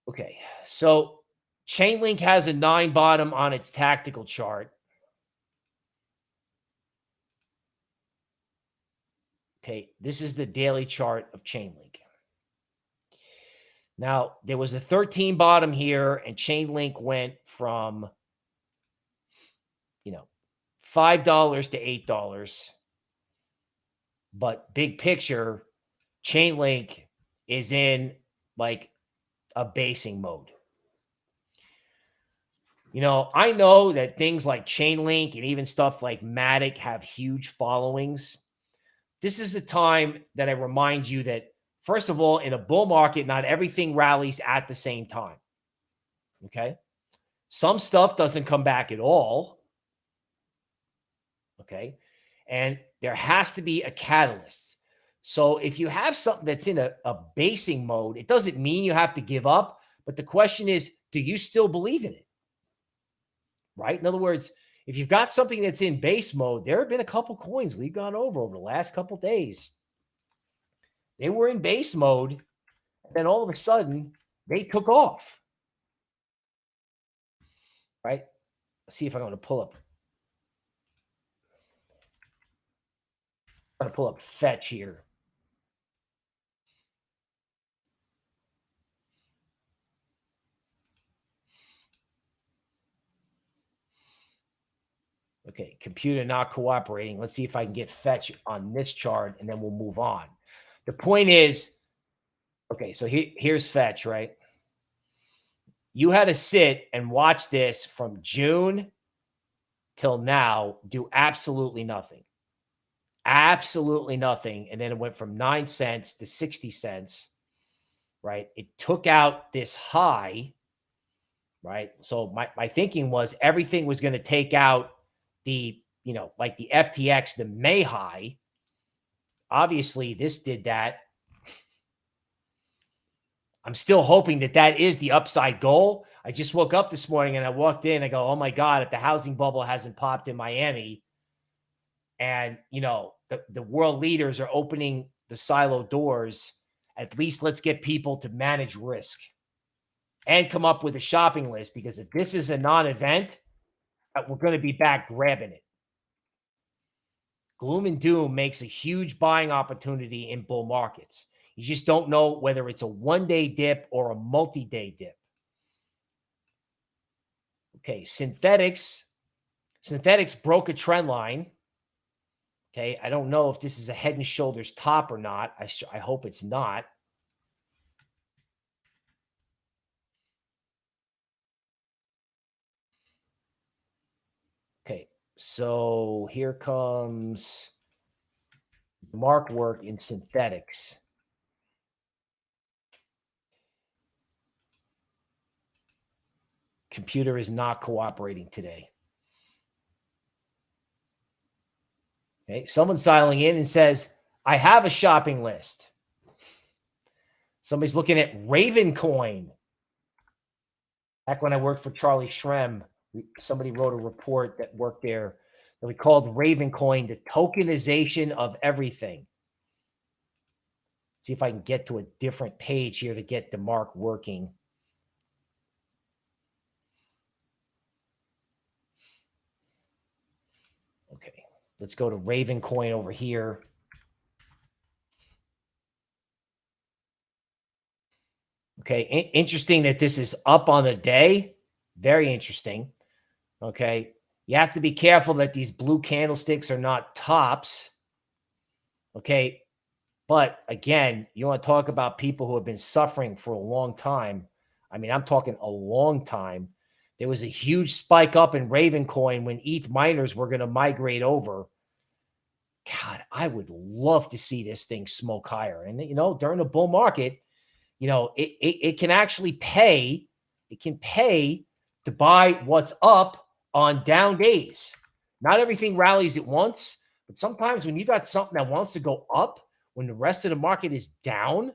Okay. So Chainlink has a nine bottom on its tactical chart. Okay. This is the daily chart of Chainlink. Now, there was a 13 bottom here, and Chainlink went from, you know, $5 to $8. But big picture, Chainlink is in like a basing mode. You know, I know that things like Chainlink and even stuff like Matic have huge followings. This is the time that I remind you that First of all, in a bull market, not everything rallies at the same time. Okay. Some stuff doesn't come back at all. Okay. And there has to be a catalyst. So if you have something that's in a, a basing mode, it doesn't mean you have to give up. But the question is, do you still believe in it? Right. In other words, if you've got something that's in base mode, there have been a couple coins we've gone over over the last couple days they were in base mode. And then all of a sudden, they took off. Right? Let's see if I'm going to pull up. I'm going to pull up fetch here. Okay, computer not cooperating. Let's see if I can get fetch on this chart and then we'll move on. The point is, okay, so he, here's Fetch, right? You had to sit and watch this from June till now, do absolutely nothing. Absolutely nothing. And then it went from nine cents to 60 cents, right? It took out this high, right? So my, my thinking was everything was going to take out the, you know, like the FTX, the May high. Obviously, this did that. I'm still hoping that that is the upside goal. I just woke up this morning and I walked in. I go, oh my God, if the housing bubble hasn't popped in Miami and, you know, the, the world leaders are opening the silo doors, at least let's get people to manage risk and come up with a shopping list. Because if this is a non event, uh, Uh, we're going to be back grabbing it. Gloom and doom makes a huge buying opportunity in bull markets. You just don't know whether it's a one day dip or a multi day dip. Okay, Synthetix. Synthetix broke a trend line. Okay, I don't know if this is a head and shoulders top or not. I, I hope it's not. Okay, so here comes mark work in Synthetix. Computer is not cooperating today. Okay, someone's dialing in and says, I have a shopping list. Somebody's looking at Raven Coin. Back when I worked for Charlie Shrem, somebody wrote a report that worked there that we called Raven Coin the tokenization of everything. See if I can get to a different page here to get the mark working. Okay, let's go to Raven Coin over here. Okay, interesting that this is up on the day. Very interesting. Okay, you have to be careful that these blue candlesticks are not tops. Okay, but again, you want to talk about people who have been suffering for a long time. I mean, I'm talking a long time. There was a huge spike up in Raven coin when ETH miners were going to migrate over. God, I would love to see this thing smoke higher. And, you know, during a bull market, you know, it, it, it can actually pay, it can pay to buy what's up on down days. Not everything rallies at once, but sometimes when you got something that wants to go up when the rest of the market is down,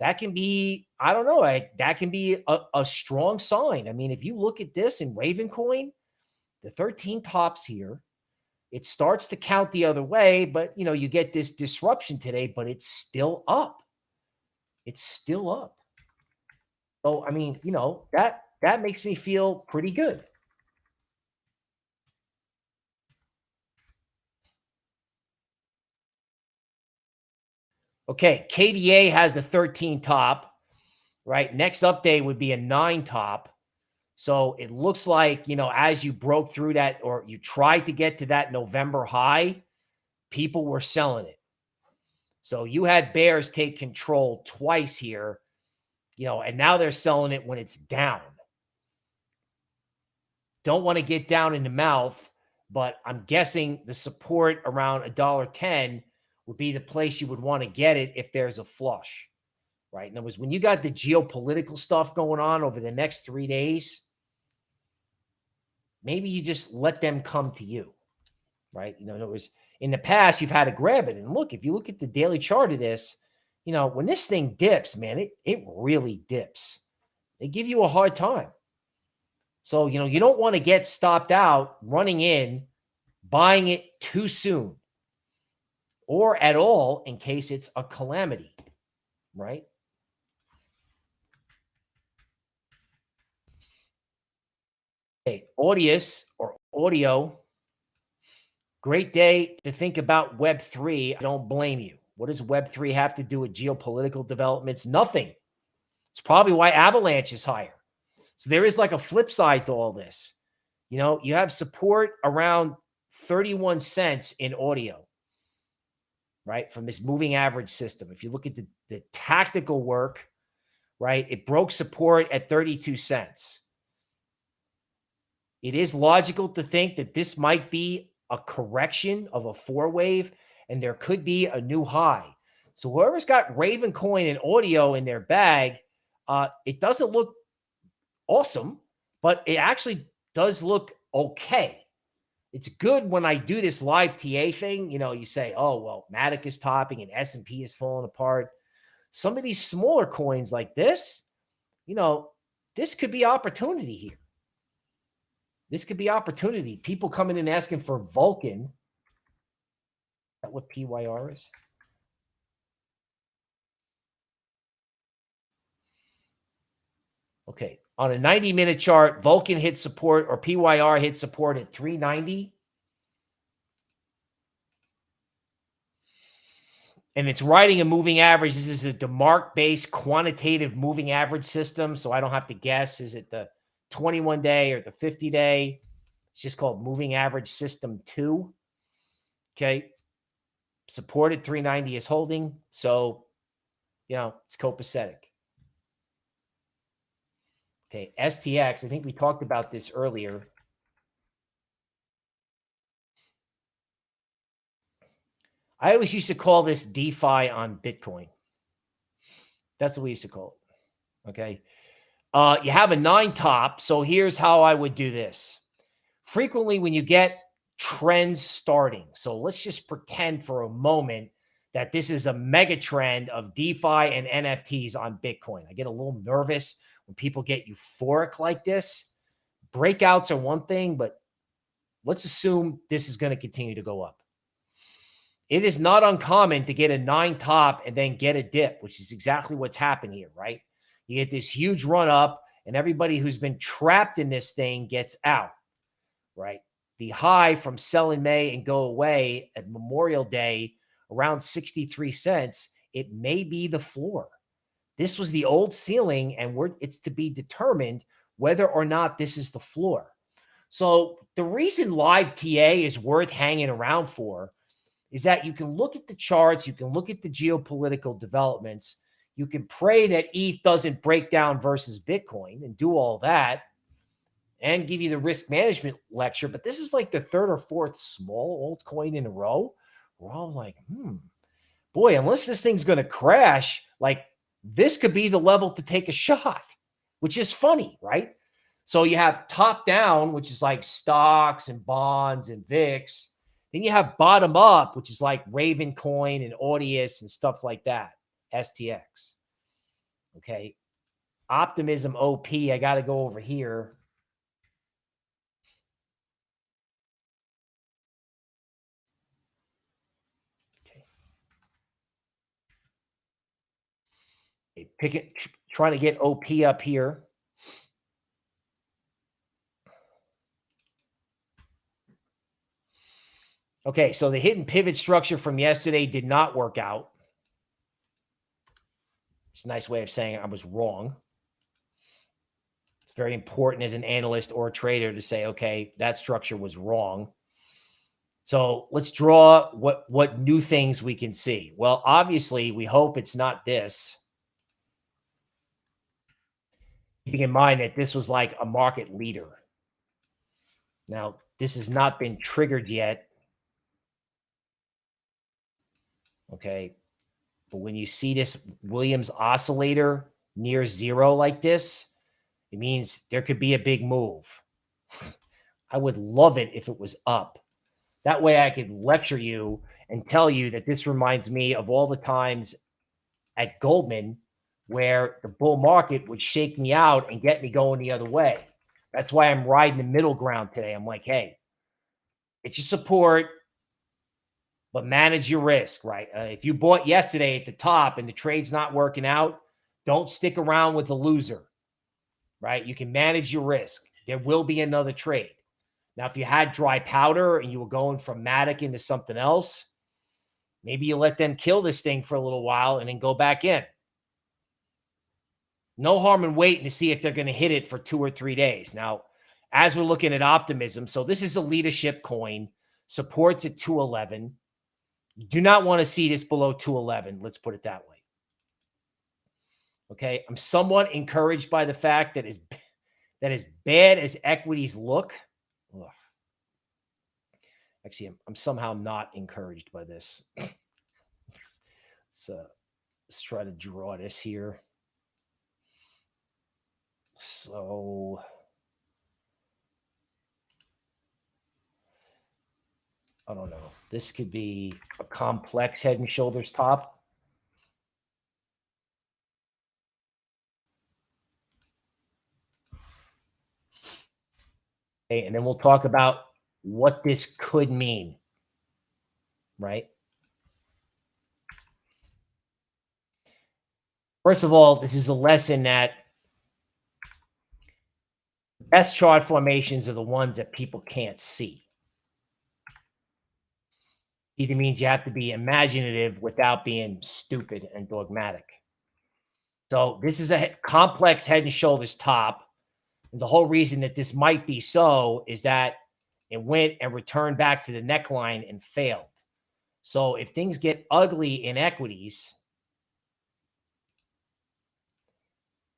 that can be, I don't know, I, that can be a, a strong sign. I mean, if you look at this in Raven Coin, the 13 tops here, it starts to count the other way, but you know, you get this disruption today, but it's still up. It's still up. So, I mean, you know, that that makes me feel pretty good. Okay, KDA has the 13 top, right? Next update would be a nine top. So it looks like, you know, as you broke through that or you tried to get to that November high, people were selling it. So you had bears take control twice here, you know, and now they're selling it when it's down. Don't want to get down in the mouth, but I'm guessing the support around a dollar ten would be the place you would want to get it if there's a flush, right? In other words, when you got the geopolitical stuff going on over the next three days, maybe you just let them come to you, right? You know, it was in the past, you've had to grab it. And look, if you look at the daily chart of this, you know, when this thing dips, man, it, it really dips. They give you a hard time. So, you know, you don't want to get stopped out running in, buying it too soon or at all in case it's a calamity, right? Okay, Audius or audio. Great day to think about Web3. I don't blame you. What does Web3 have to do with geopolitical developments? Nothing. It's probably why Avalanche is higher. So there is like a flip side to all this. You know, you have support around 31 cents in audio, right? From this moving average system. If you look at the, the tactical work, right, it broke support at 32 cents. It is logical to think that this might be a correction of a four wave and there could be a new high. So whoever's got Raven coin and audio in their bag, uh, it doesn't look awesome, but it actually does look okay. It's good when I do this live TA thing. You know, you say, oh, well, Matic is topping and S&P is falling apart. Some of these smaller coins like this, you know, this could be opportunity here. This could be opportunity. People coming in asking for Vulcan. Is that what PYR is? Okay. On a 90 minute chart, Vulcan hit support or PYR hit support at 390. And it's writing a moving average. This is a DeMark based quantitative moving average system. So I don't have to guess. Is it the 21 day or the 50 day? It's just called moving average system two. Okay. Supported 390 is holding. So, you know, it's copacetic. Okay, STX, I think we talked about this earlier. I always used to call this DeFi on Bitcoin. That's what we used to call it. Okay. Uh, you have a nine top. So here's how I would do this. Frequently, when you get trends starting, so let's just pretend for a moment that this is a mega trend of DeFi and NFTs on Bitcoin. I get a little nervous when people get euphoric like this, breakouts are one thing, but let's assume this is going to continue to go up. It is not uncommon to get a nine top and then get a dip, which is exactly what's happened here, right? You get this huge run up, and everybody who's been trapped in this thing gets out, right? The high from sell in May and go away at Memorial Day around 63 cents, it may be the floor. This was the old ceiling, and we're it's to be determined whether or not this is the floor. So the reason live TA is worth hanging around for is that you can look at the charts, you can look at the geopolitical developments, you can pray that ETH doesn't break down versus Bitcoin and do all that and give you the risk management lecture. But this is like the third or fourth small altcoin in a row. We're all like, hmm, boy, unless this thing's going to crash, like this could be the level to take a shot, which is funny, right? So you have top down, which is like stocks and bonds and VIX. Then you have bottom up, which is like Raven Coin and Audius and stuff like that, STX. Okay. Optimism OP. I got to go over here. Pick it, trying to get OP up here. Okay, so the hidden pivot structure from yesterday did not work out. It's a nice way of saying I was wrong. It's very important as an analyst or a trader to say, okay, that structure was wrong. So let's draw what what new things we can see. Well, obviously, we hope it's not this keeping in mind that this was like a market leader. Now, this has not been triggered yet. Okay. But when you see this Williams oscillator near zero like this, it means there could be a big move. I would love it if it was up. That way I could lecture you and tell you that this reminds me of all the times at Goldman where the bull market would shake me out and get me going the other way. That's why I'm riding the middle ground today. I'm like, hey, it's your support, but manage your risk, right? Uh, if you bought yesterday at the top and the trade's not working out, don't stick around with the loser, right? You can manage your risk. There will be another trade. Now, if you had dry powder and you were going from Matic into something else, maybe you let them kill this thing for a little while and then go back in. No harm in waiting to see if they're going to hit it for two or three days. Now, as we're looking at optimism, so this is a leadership coin, supports at 211. You do not want to see this below 211. Let's put it that way. Okay. I'm somewhat encouraged by the fact that is that as bad as equities look, ugh, actually, I'm, I'm, somehow not encouraged by this. let's, let's, uh, let's try to draw this here. So I don't know. This could be a complex head and shoulders top. Okay, and then we'll talk about what this could mean, right? First of all, this is a lesson that best chart formations are the ones that people can't see. Either means you have to be imaginative without being stupid and dogmatic. So this is a complex head and shoulders top. And the whole reason that this might be so is that it went and returned back to the neckline and failed. So if things get ugly in equities,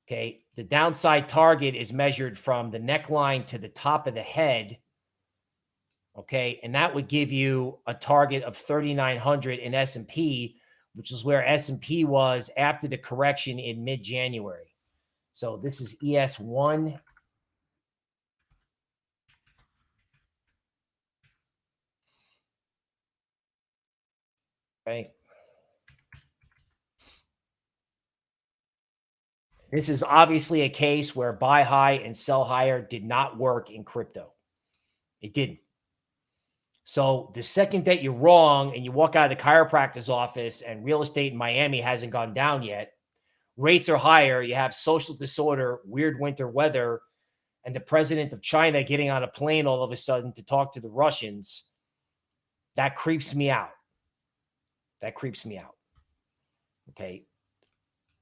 Okay. The downside target is measured from the neckline to the top of the head. Okay. And that would give you a target of 3,900 in S&P, which is where S&P was after the correction in mid-January. So this is ES1. Okay. This is obviously a case where buy high and sell higher did not work in crypto. It didn't. So the second that you're wrong and you walk out of the chiropractor's office and real estate in Miami hasn't gone down yet, rates are higher, you have social disorder, weird winter weather, and the president of China getting on a plane all of a sudden to talk to the Russians, that creeps me out. That creeps me out. Okay.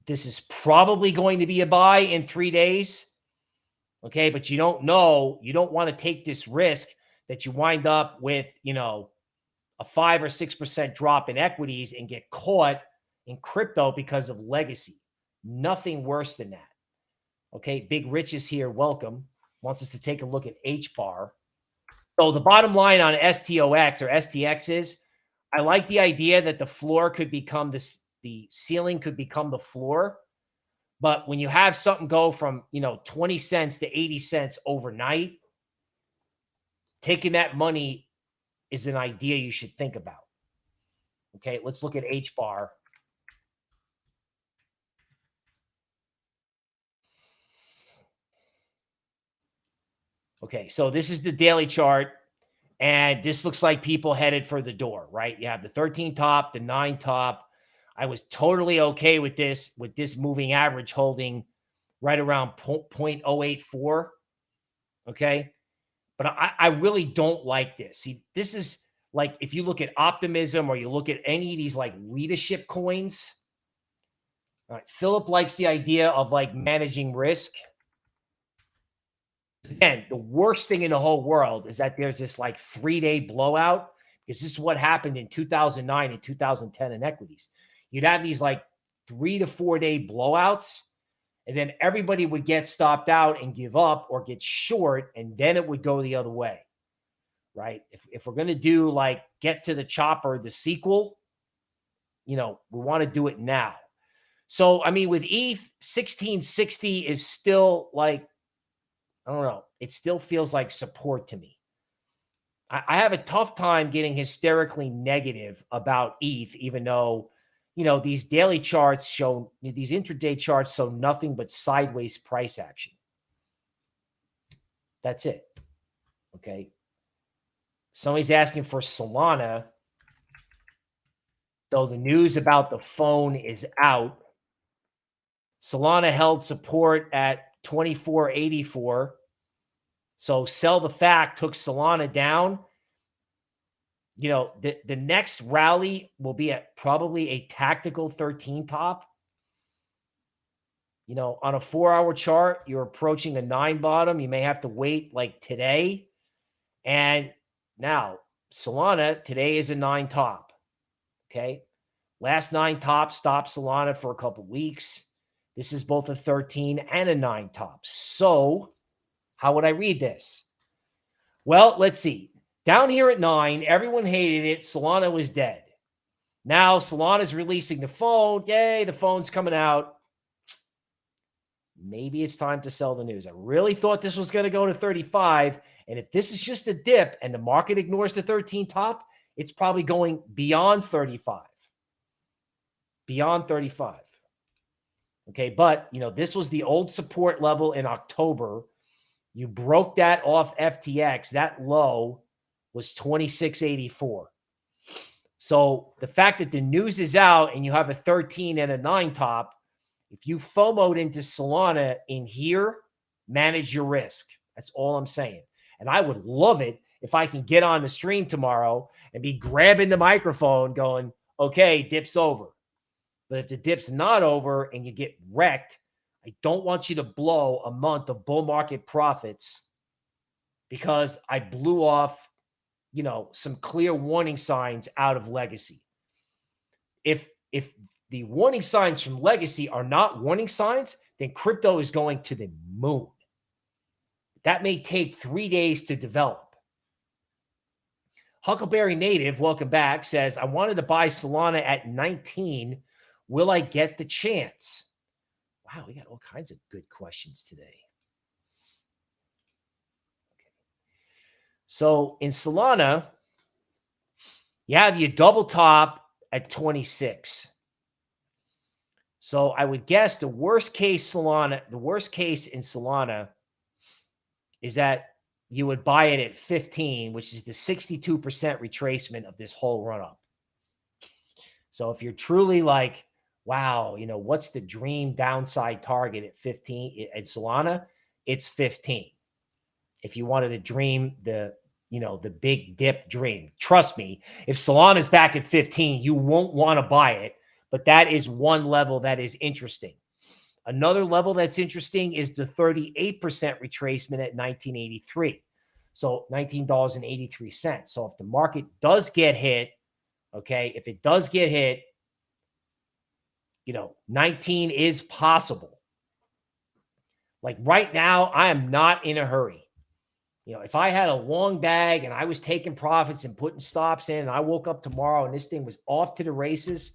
This is probably going to be a buy in three days. Okay. But you don't know. You don't want to take this risk that you wind up with, you know, a five or 6% drop in equities and get caught in crypto because of legacy. Nothing worse than that. Okay. Big Rich is here. Welcome. Wants us to take a look at H bar. So the bottom line on STOX or STX is I like the idea that the floor could become this the ceiling could become the floor. But when you have something go from, you know, 20 cents to 80 cents overnight, taking that money is an idea you should think about. Okay, let's look at H bar. Okay, so this is the daily chart. And this looks like people headed for the door, right? You have the 13 top, the nine top, I was totally okay with this, with this moving average holding right around 0.084. Okay. But I, I really don't like this. See, this is like if you look at optimism or you look at any of these like leadership coins. All right. Philip likes the idea of like managing risk. Again, the worst thing in the whole world is that there's this like three day blowout because this is what happened in 2009 and 2010 in equities you'd have these like three to four day blowouts, and then everybody would get stopped out and give up or get short, and then it would go the other way. Right. If, if we're going to do like get to the chopper, the sequel, you know, we want to do it now. So, I mean, with ETH, 1660 is still like, I don't know, it still feels like support to me. I, I have a tough time getting hysterically negative about ETH, even though you know, these daily charts show, these intraday charts show nothing but sideways price action. That's it. Okay. Somebody's asking for Solana. So the news about the phone is out. Solana held support at 2484. So sell the fact took Solana down you know, the, the next rally will be at probably a tactical 13 top. You know, on a four hour chart, you're approaching a nine bottom. You may have to wait like today. And now, Solana today is a nine top. Okay. Last nine top stopped Solana for a couple weeks. This is both a 13 and a nine top. So, how would I read this? Well, let's see. Down here at nine, everyone hated it. Solana was dead. Now Solana's releasing the phone. Yay, the phone's coming out. Maybe it's time to sell the news. I really thought this was going to go to 35. And if this is just a dip and the market ignores the 13 top, it's probably going beyond 35. Beyond 35. Okay. But, you know, this was the old support level in October. You broke that off FTX. That low was 2684. So the fact that the news is out and you have a 13 and a nine top, if you FOMOed into Solana in here, manage your risk. That's all I'm saying. And I would love it if I can get on the stream tomorrow and be grabbing the microphone going, okay, dip's over. But if the dip's not over and you get wrecked, I don't want you to blow a month of bull market profits because I blew off, you know, some clear warning signs out of legacy. If if the warning signs from legacy are not warning signs, then crypto is going to the moon. That may take three days to develop. Huckleberry Native, welcome back, says, I wanted to buy Solana at 19. Will I get the chance? Wow, we got all kinds of good questions today. So in Solana, you have your double top at 26. So I would guess the worst case Solana, the worst case in Solana is that you would buy it at 15, which is the 62% retracement of this whole run up. So if you're truly like, wow, you know, what's the dream downside target at 15 eh, at Solana? It's 15. If you wanted to dream the, you know, the big dip dream, trust me, if Solana's back at 15, you won't want to buy it. But that is one level that is interesting. Another level that's interesting is the 38% retracement at 1983. So $19.83. So if the market does get hit, okay, if it does get hit, you know, 19 is possible. Like right now, I am not in a hurry. You know, if I had a long bag and I was taking profits and putting stops in, and I woke up tomorrow and this thing was off to the races,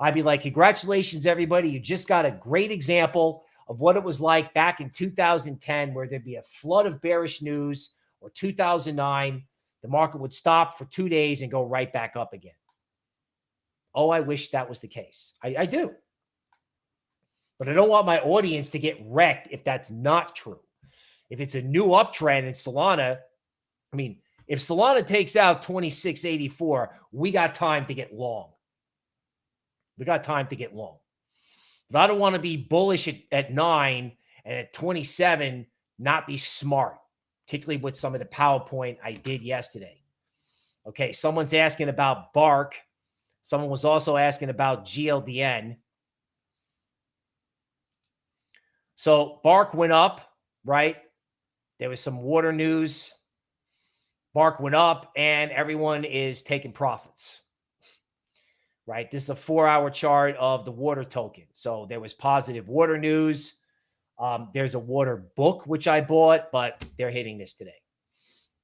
I'd be like, congratulations, everybody. You just got a great example of what it was like back in 2010, where there'd be a flood of bearish news, or 2009, the market would stop for two days and go right back up again. Oh, I wish that was the case. I, I do. But I don't want my audience to get wrecked if that's not true. If it's a new uptrend in Solana, I mean, if Solana takes out 2684, we got time to get long. We got time to get long. But I don't want to be bullish at, at nine and at 27 not be smart, particularly with some of the PowerPoint I did yesterday. Okay, someone's asking about Bark. Someone was also asking about GLDN. So Bark went up, right? There was some water news. Bark went up, and everyone is taking profits right? This is a four hour chart of the water token. So there was positive water news. Um, there's a water book, which I bought, but they're hitting this today,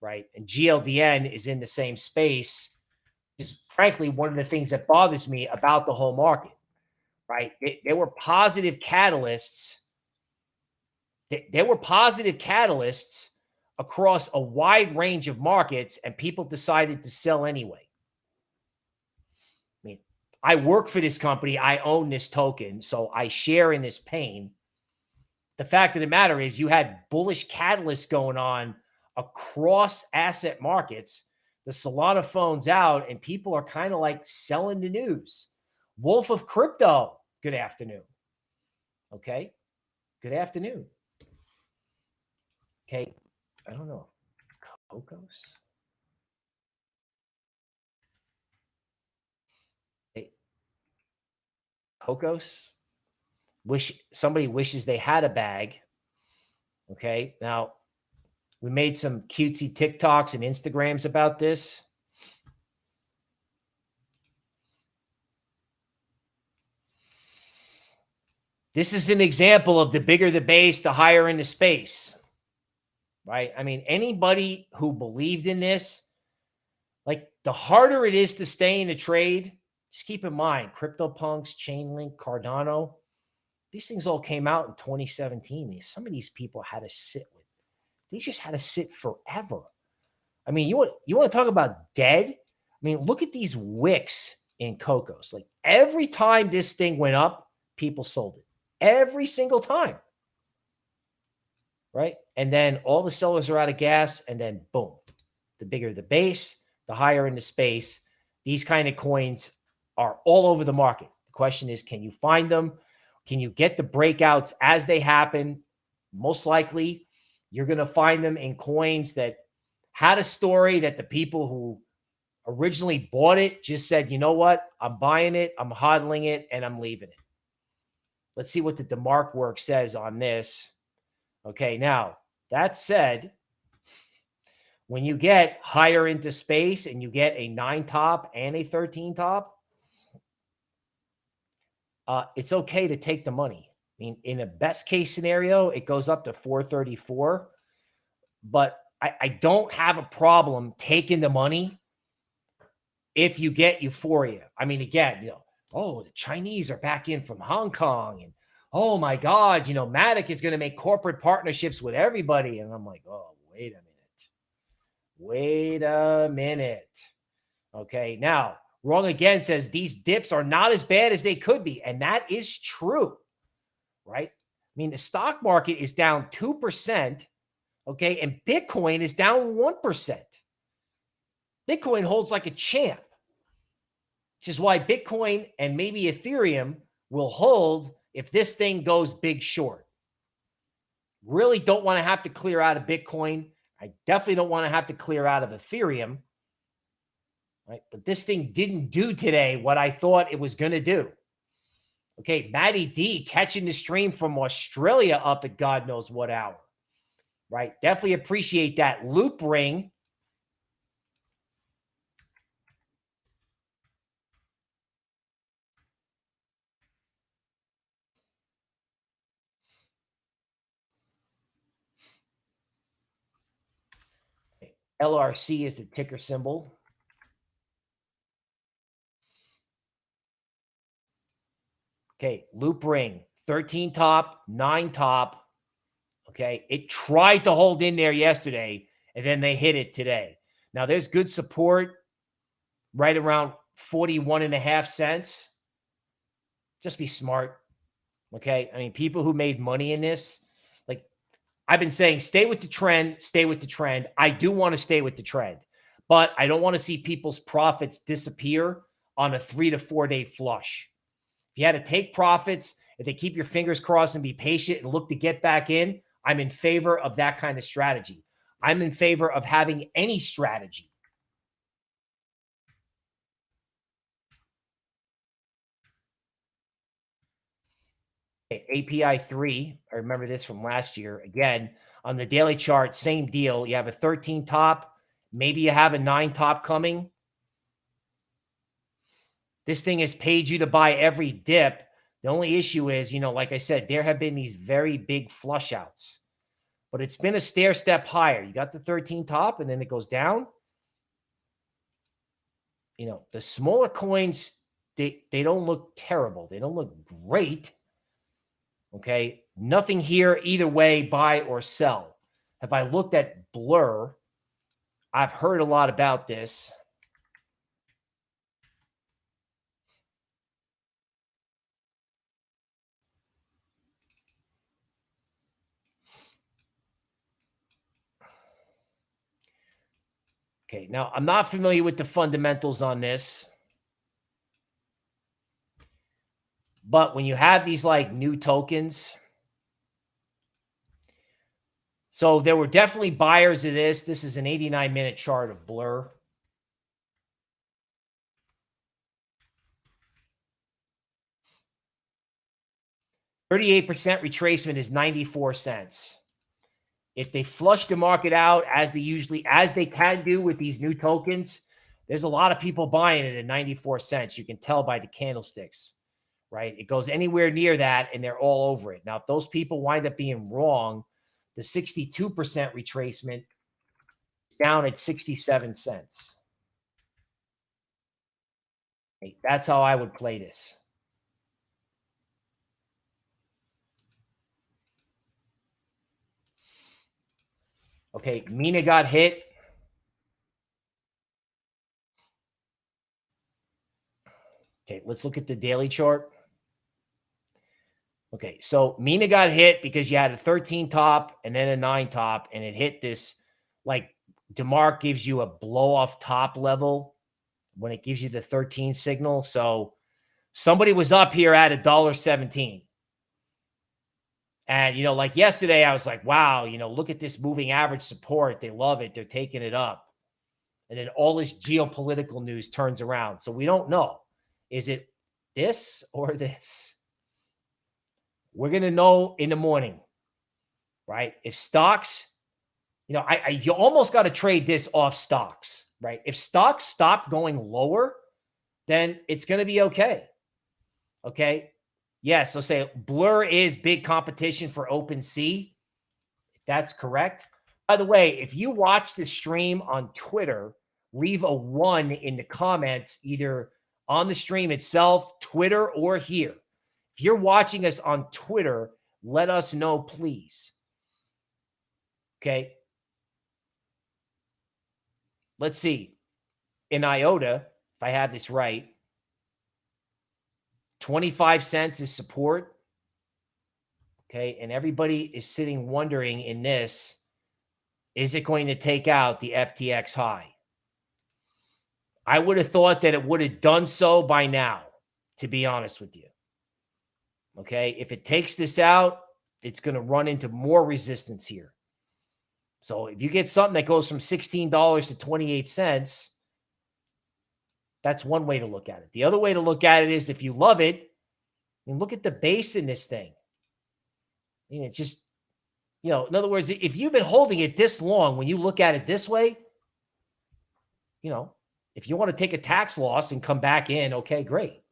right? And GLDN is in the same space. Is frankly one of the things that bothers me about the whole market, right? There were positive catalysts. There were positive catalysts across a wide range of markets, and people decided to sell anyway. I mean, I work for this company. I own this token. So I share in this pain. The fact of the matter is, you had bullish catalysts going on across asset markets. The Solana phone's out, and people are kind of like selling the news. Wolf of Crypto, good afternoon. Okay. Good afternoon. Okay. I don't know. Cocos? Hey. Cocos. Wish somebody wishes they had a bag. Okay. Now, we made some cutesy TikToks and Instagrams about this. This is an example of the bigger the base, the higher in the space. Right? I mean, anybody who believed in this, like the harder it is to stay in a trade, just keep in mind, CryptoPunks, Chainlink, Cardano, these things all came out in 2017. Some of these people had to sit with, they just had to sit forever. I mean, you want you want to talk about dead? I mean, look at these wicks in Cocos. Like every time this thing went up, people sold it. Every single time. Right. And then all the sellers are out of gas. And then boom, the bigger the base, the higher in the space. These kind of coins are all over the market. The question is, can you find them? Can you get the breakouts as they happen? Most likely, you're going to find them in coins that had a story that the people who originally bought it just said, you know what? I'm buying it, I'm hodling it, and I'm leaving it. Let's see what the DeMark work says on this. Okay, now that said, when you get higher into space and you get a nine top and a 13 top, uh, it's okay to take the money. I mean, in a best case scenario, it goes up to 434. But I, I don't have a problem taking the money if you get euphoria. I mean, again, you know, oh, the Chinese are back in from Hong Kong and oh my God, you know, Matic is going to make corporate partnerships with everybody. And I'm like, oh, wait a minute. Wait a minute. Okay. Now, wrong again says these dips are not as bad as they could be. And that is true, right? I mean, the stock market is down 2%. Okay. And Bitcoin is down 1%. Bitcoin holds like a champ, which is why Bitcoin and maybe Ethereum will hold if this thing goes big short. Really don't want to have to clear out of Bitcoin. I definitely don't want to have to clear out of Ethereum. Right. But this thing didn't do today what I thought it was going to do. Okay. Maddie D catching the stream from Australia up at God knows what hour. Right. Definitely appreciate that. Loopring LRC is the ticker symbol. Okay, Loopring, 13 top, 9 top. Okay, it tried to hold in there yesterday, and then they hit it today. Now, there's good support right around 41 and a half cents. Just be smart. Okay, I mean, people who made money in this, I've been saying stay with the trend, stay with the trend. I do want to stay with the trend, but I don't want to see people's profits disappear on a three to four day flush. If you had to take profits, if they keep your fingers crossed and be patient and look to get back in, I'm in favor of that kind of strategy. I'm in favor of having any strategy API 3, I remember this from last year. Again, on the daily chart, same deal. You have a 13 top, maybe you have a 9 top coming. This thing has paid you to buy every dip. The only issue is, you know, like I said, there have been these very big flush outs, but it's been a stair step higher. You got the 13 top and then it goes down. You know, the smaller coins, they, they don't look terrible. They don't look great Okay. Nothing here either way, buy or sell. Have I looked at Blur? I've heard a lot about this. Okay, now I'm not familiar with the fundamentals on this. But when you have these like new tokens, so there were definitely buyers of this. This is an 89 minute chart of Blur. Thirty-eight percent retracement is ninety-four cents. If they flush the market out as they usually as they can do with these new tokens, there's a lot of people buying it at 94 cents. You can tell by the candlesticks right? It goes anywhere near that and they're all over it. Now, if those people wind up being wrong, the 62% retracement is down at 67 cents. That's how I would play this. Okay, Mina got hit. Okay, let's look at the daily chart. Okay, so Mina got hit because you had a 13 top and then a nine top, and it hit this like DeMark gives you a blow off top level when it gives you the 13 signal. So somebody was up here at a dollar 17. And, you know, like yesterday, I was like, wow, you know, look at this moving average support. They love it. They're taking it up. And then all this geopolitical news turns around. So we don't know. Is it this or this? We're going to know in the morning, right? If stocks, you know, I, I you almost got to trade this off stocks, right? If stocks stop going lower, then it's going to be okay. Okay. Yeah. So say Blur is big competition for Open OpenSea. That's correct. By the way, if you watch the stream on Twitter, leave a one in the comments, either on the stream itself, Twitter, or here. You're watching us on Twitter, let us know, please. Okay. Let's see. In IOTA, if I have this right, 25 cents is support. Okay. And everybody is sitting wondering in this is it going to take out the FTX high? I would have thought that it would have done so by now, to be honest with you. Okay. If it takes this out, it's going to run into more resistance here. So if you get something that goes from $16 to 28 cents, that's one way to look at it. The other way to look at it is if you love it, and look at the base in this thing. I mean, it's just, you know, in other words, if you've been holding it this long, when you look at it this way, you know, if you want to take a tax loss and come back in, okay, great.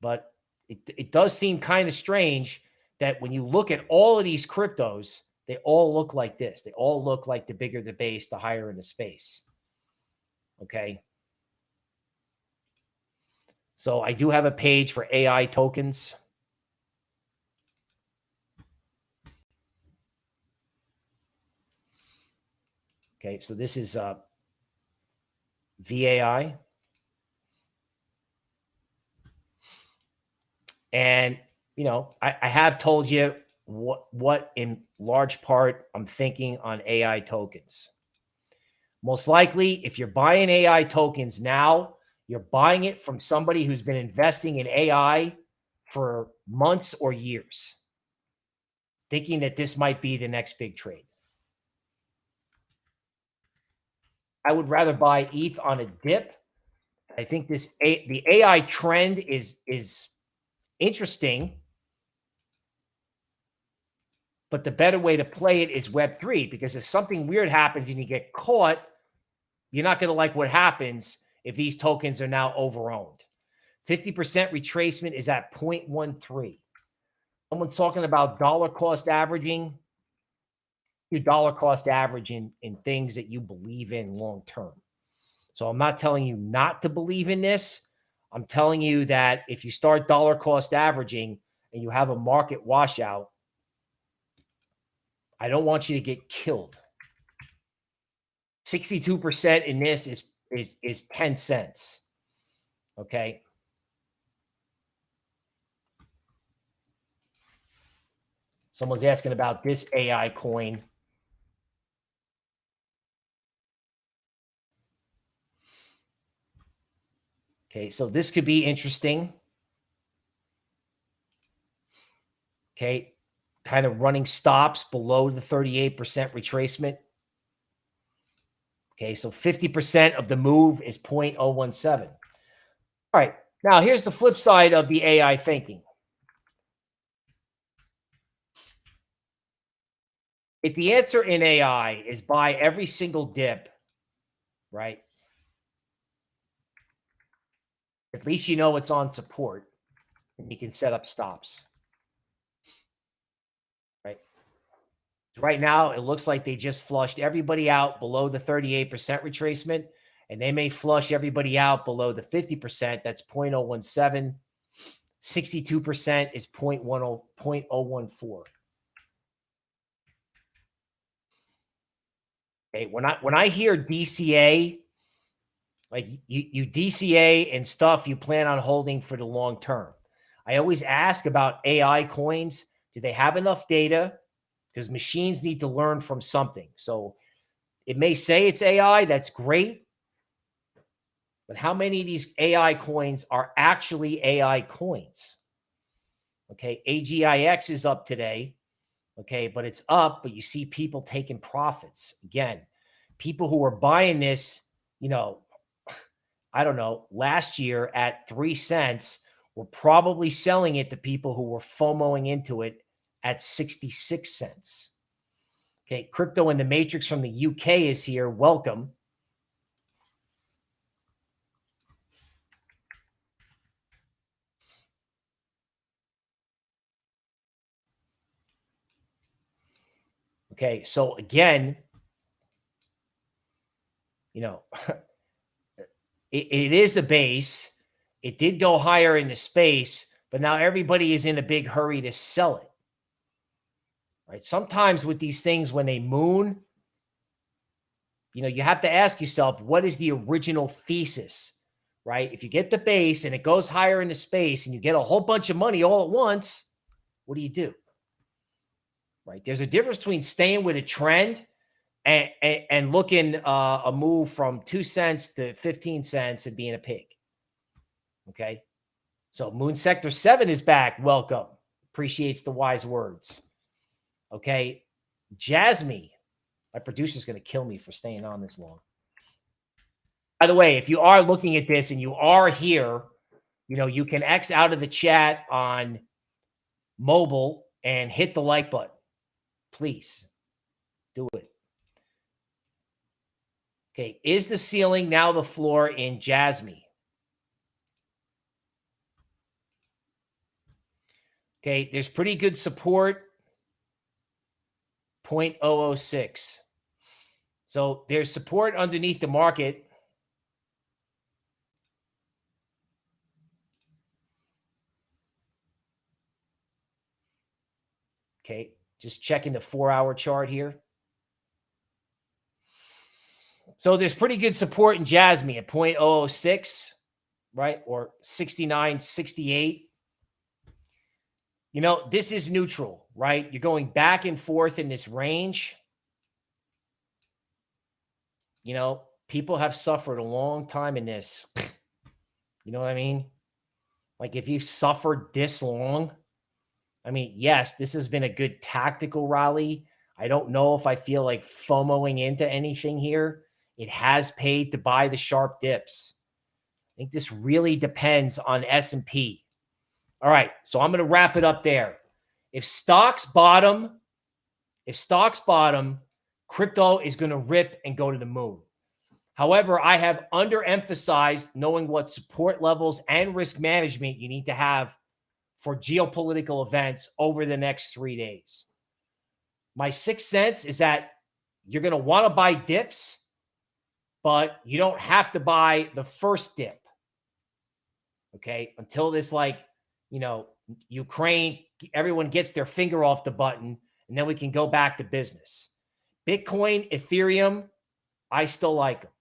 But it, it does seem kind of strange that when you look at all of these cryptos, they all look like this. They all look like the bigger the base, the higher in the space. Okay. So I do have a page for AI tokens. Okay, so this is uh, VAI. And, you know, I, I have told you what, what in large part I'm thinking on AI tokens. Most likely, if you're buying AI tokens now, you're buying it from somebody who's been investing in AI for months or years, thinking that this might be the next big trade. I would rather buy ETH on a dip. I think this the AI trend is is interesting, but the better way to play it is Web three because if something weird happens and you get caught, you're not going to like what happens if these tokens are now overowned. 50% retracement is at 0.13. Someone's talking about dollar cost averaging your dollar cost average in, in things that you believe in long term. So I'm not telling you not to believe in this. I'm telling you that if you start dollar cost averaging and you have a market washout, I don't want you to get killed. 62% in this is is is 10 cents. Okay? Someone's asking about this AI coin. Okay, so this could be interesting. Okay, kind of running stops below the 38% retracement. Okay, so 50% of the move is 0.017. All right, now here's the flip side of the AI thinking. If the answer in AI is buy every single dip, right? At least you know it's on support and you can set up stops. Right. Right now, it looks like they just flushed everybody out below the 38% retracement, and they may flush everybody out below the 50%. That's 0.017. 62% is 0.10, 0.014. Okay, when I when I hear DCA Like you, you DCA and stuff you plan on holding for the long term. I always ask about AI coins. Do they have enough data? Because machines need to learn from something. So it may say it's AI. That's great. But how many of these AI coins are actually AI coins? Okay. AGIX is up today. Okay. But it's up, but you see people taking profits. Again, people who are buying this, you know, I don't know, last year at three cents were probably selling it to people who were FOMOing into it at 66 cents. Okay. Crypto in the Matrix from the UK is here. Welcome. Okay. So again, you know, it, it is a base. It did go higher in the space, but now everybody is in a big hurry to sell it. Right. Sometimes with these things, when they moon, you know, you have to ask yourself, what is the original thesis? Right. If you get the base and it goes higher in the space and you get a whole bunch of money all at once, what do you do? Right. There's a difference between staying with a trend and, and, and looking uh, a move from two cents to 15 cents and being a pig. Okay. So Moon Sector 7 is back. Welcome. Appreciates the wise words. Okay. Jasmine, my producer's going to kill me for staying on this long. By the way, if you are looking at this and you are here, you know, you can X out of the chat on mobile and hit the like button. Please do it. Okay. Is the ceiling now the floor in Jasmy? Okay. There's pretty good support. 0.006. So there's support underneath the market. Okay. Just checking the four hour chart here. So there's pretty good support in Jasmy at 0.006, right? Or 69, 68. You know, this is neutral, right? You're going back and forth in this range. You know, people have suffered a long time in this. You know what I mean? Like if you suffered this long, I mean, yes, this has been a good tactical rally. I don't know if I feel like FOMOing into anything here. It has paid to buy the sharp dips. I think this really depends on S&P. All right, so I'm going to wrap it up there. If stocks bottom, if stocks bottom, crypto is going to rip and go to the moon. However, I have underemphasized knowing what support levels and risk management you need to have for geopolitical events over the next three days. My sixth sense is that you're going to want to buy dips but you don't have to buy the first dip. Okay. Until this, like, you know, Ukraine, everyone gets their finger off the button and then we can go back to business. Bitcoin, Ethereum, I still like them.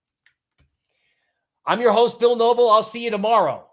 I'm your host, Bill Noble. I'll see you tomorrow.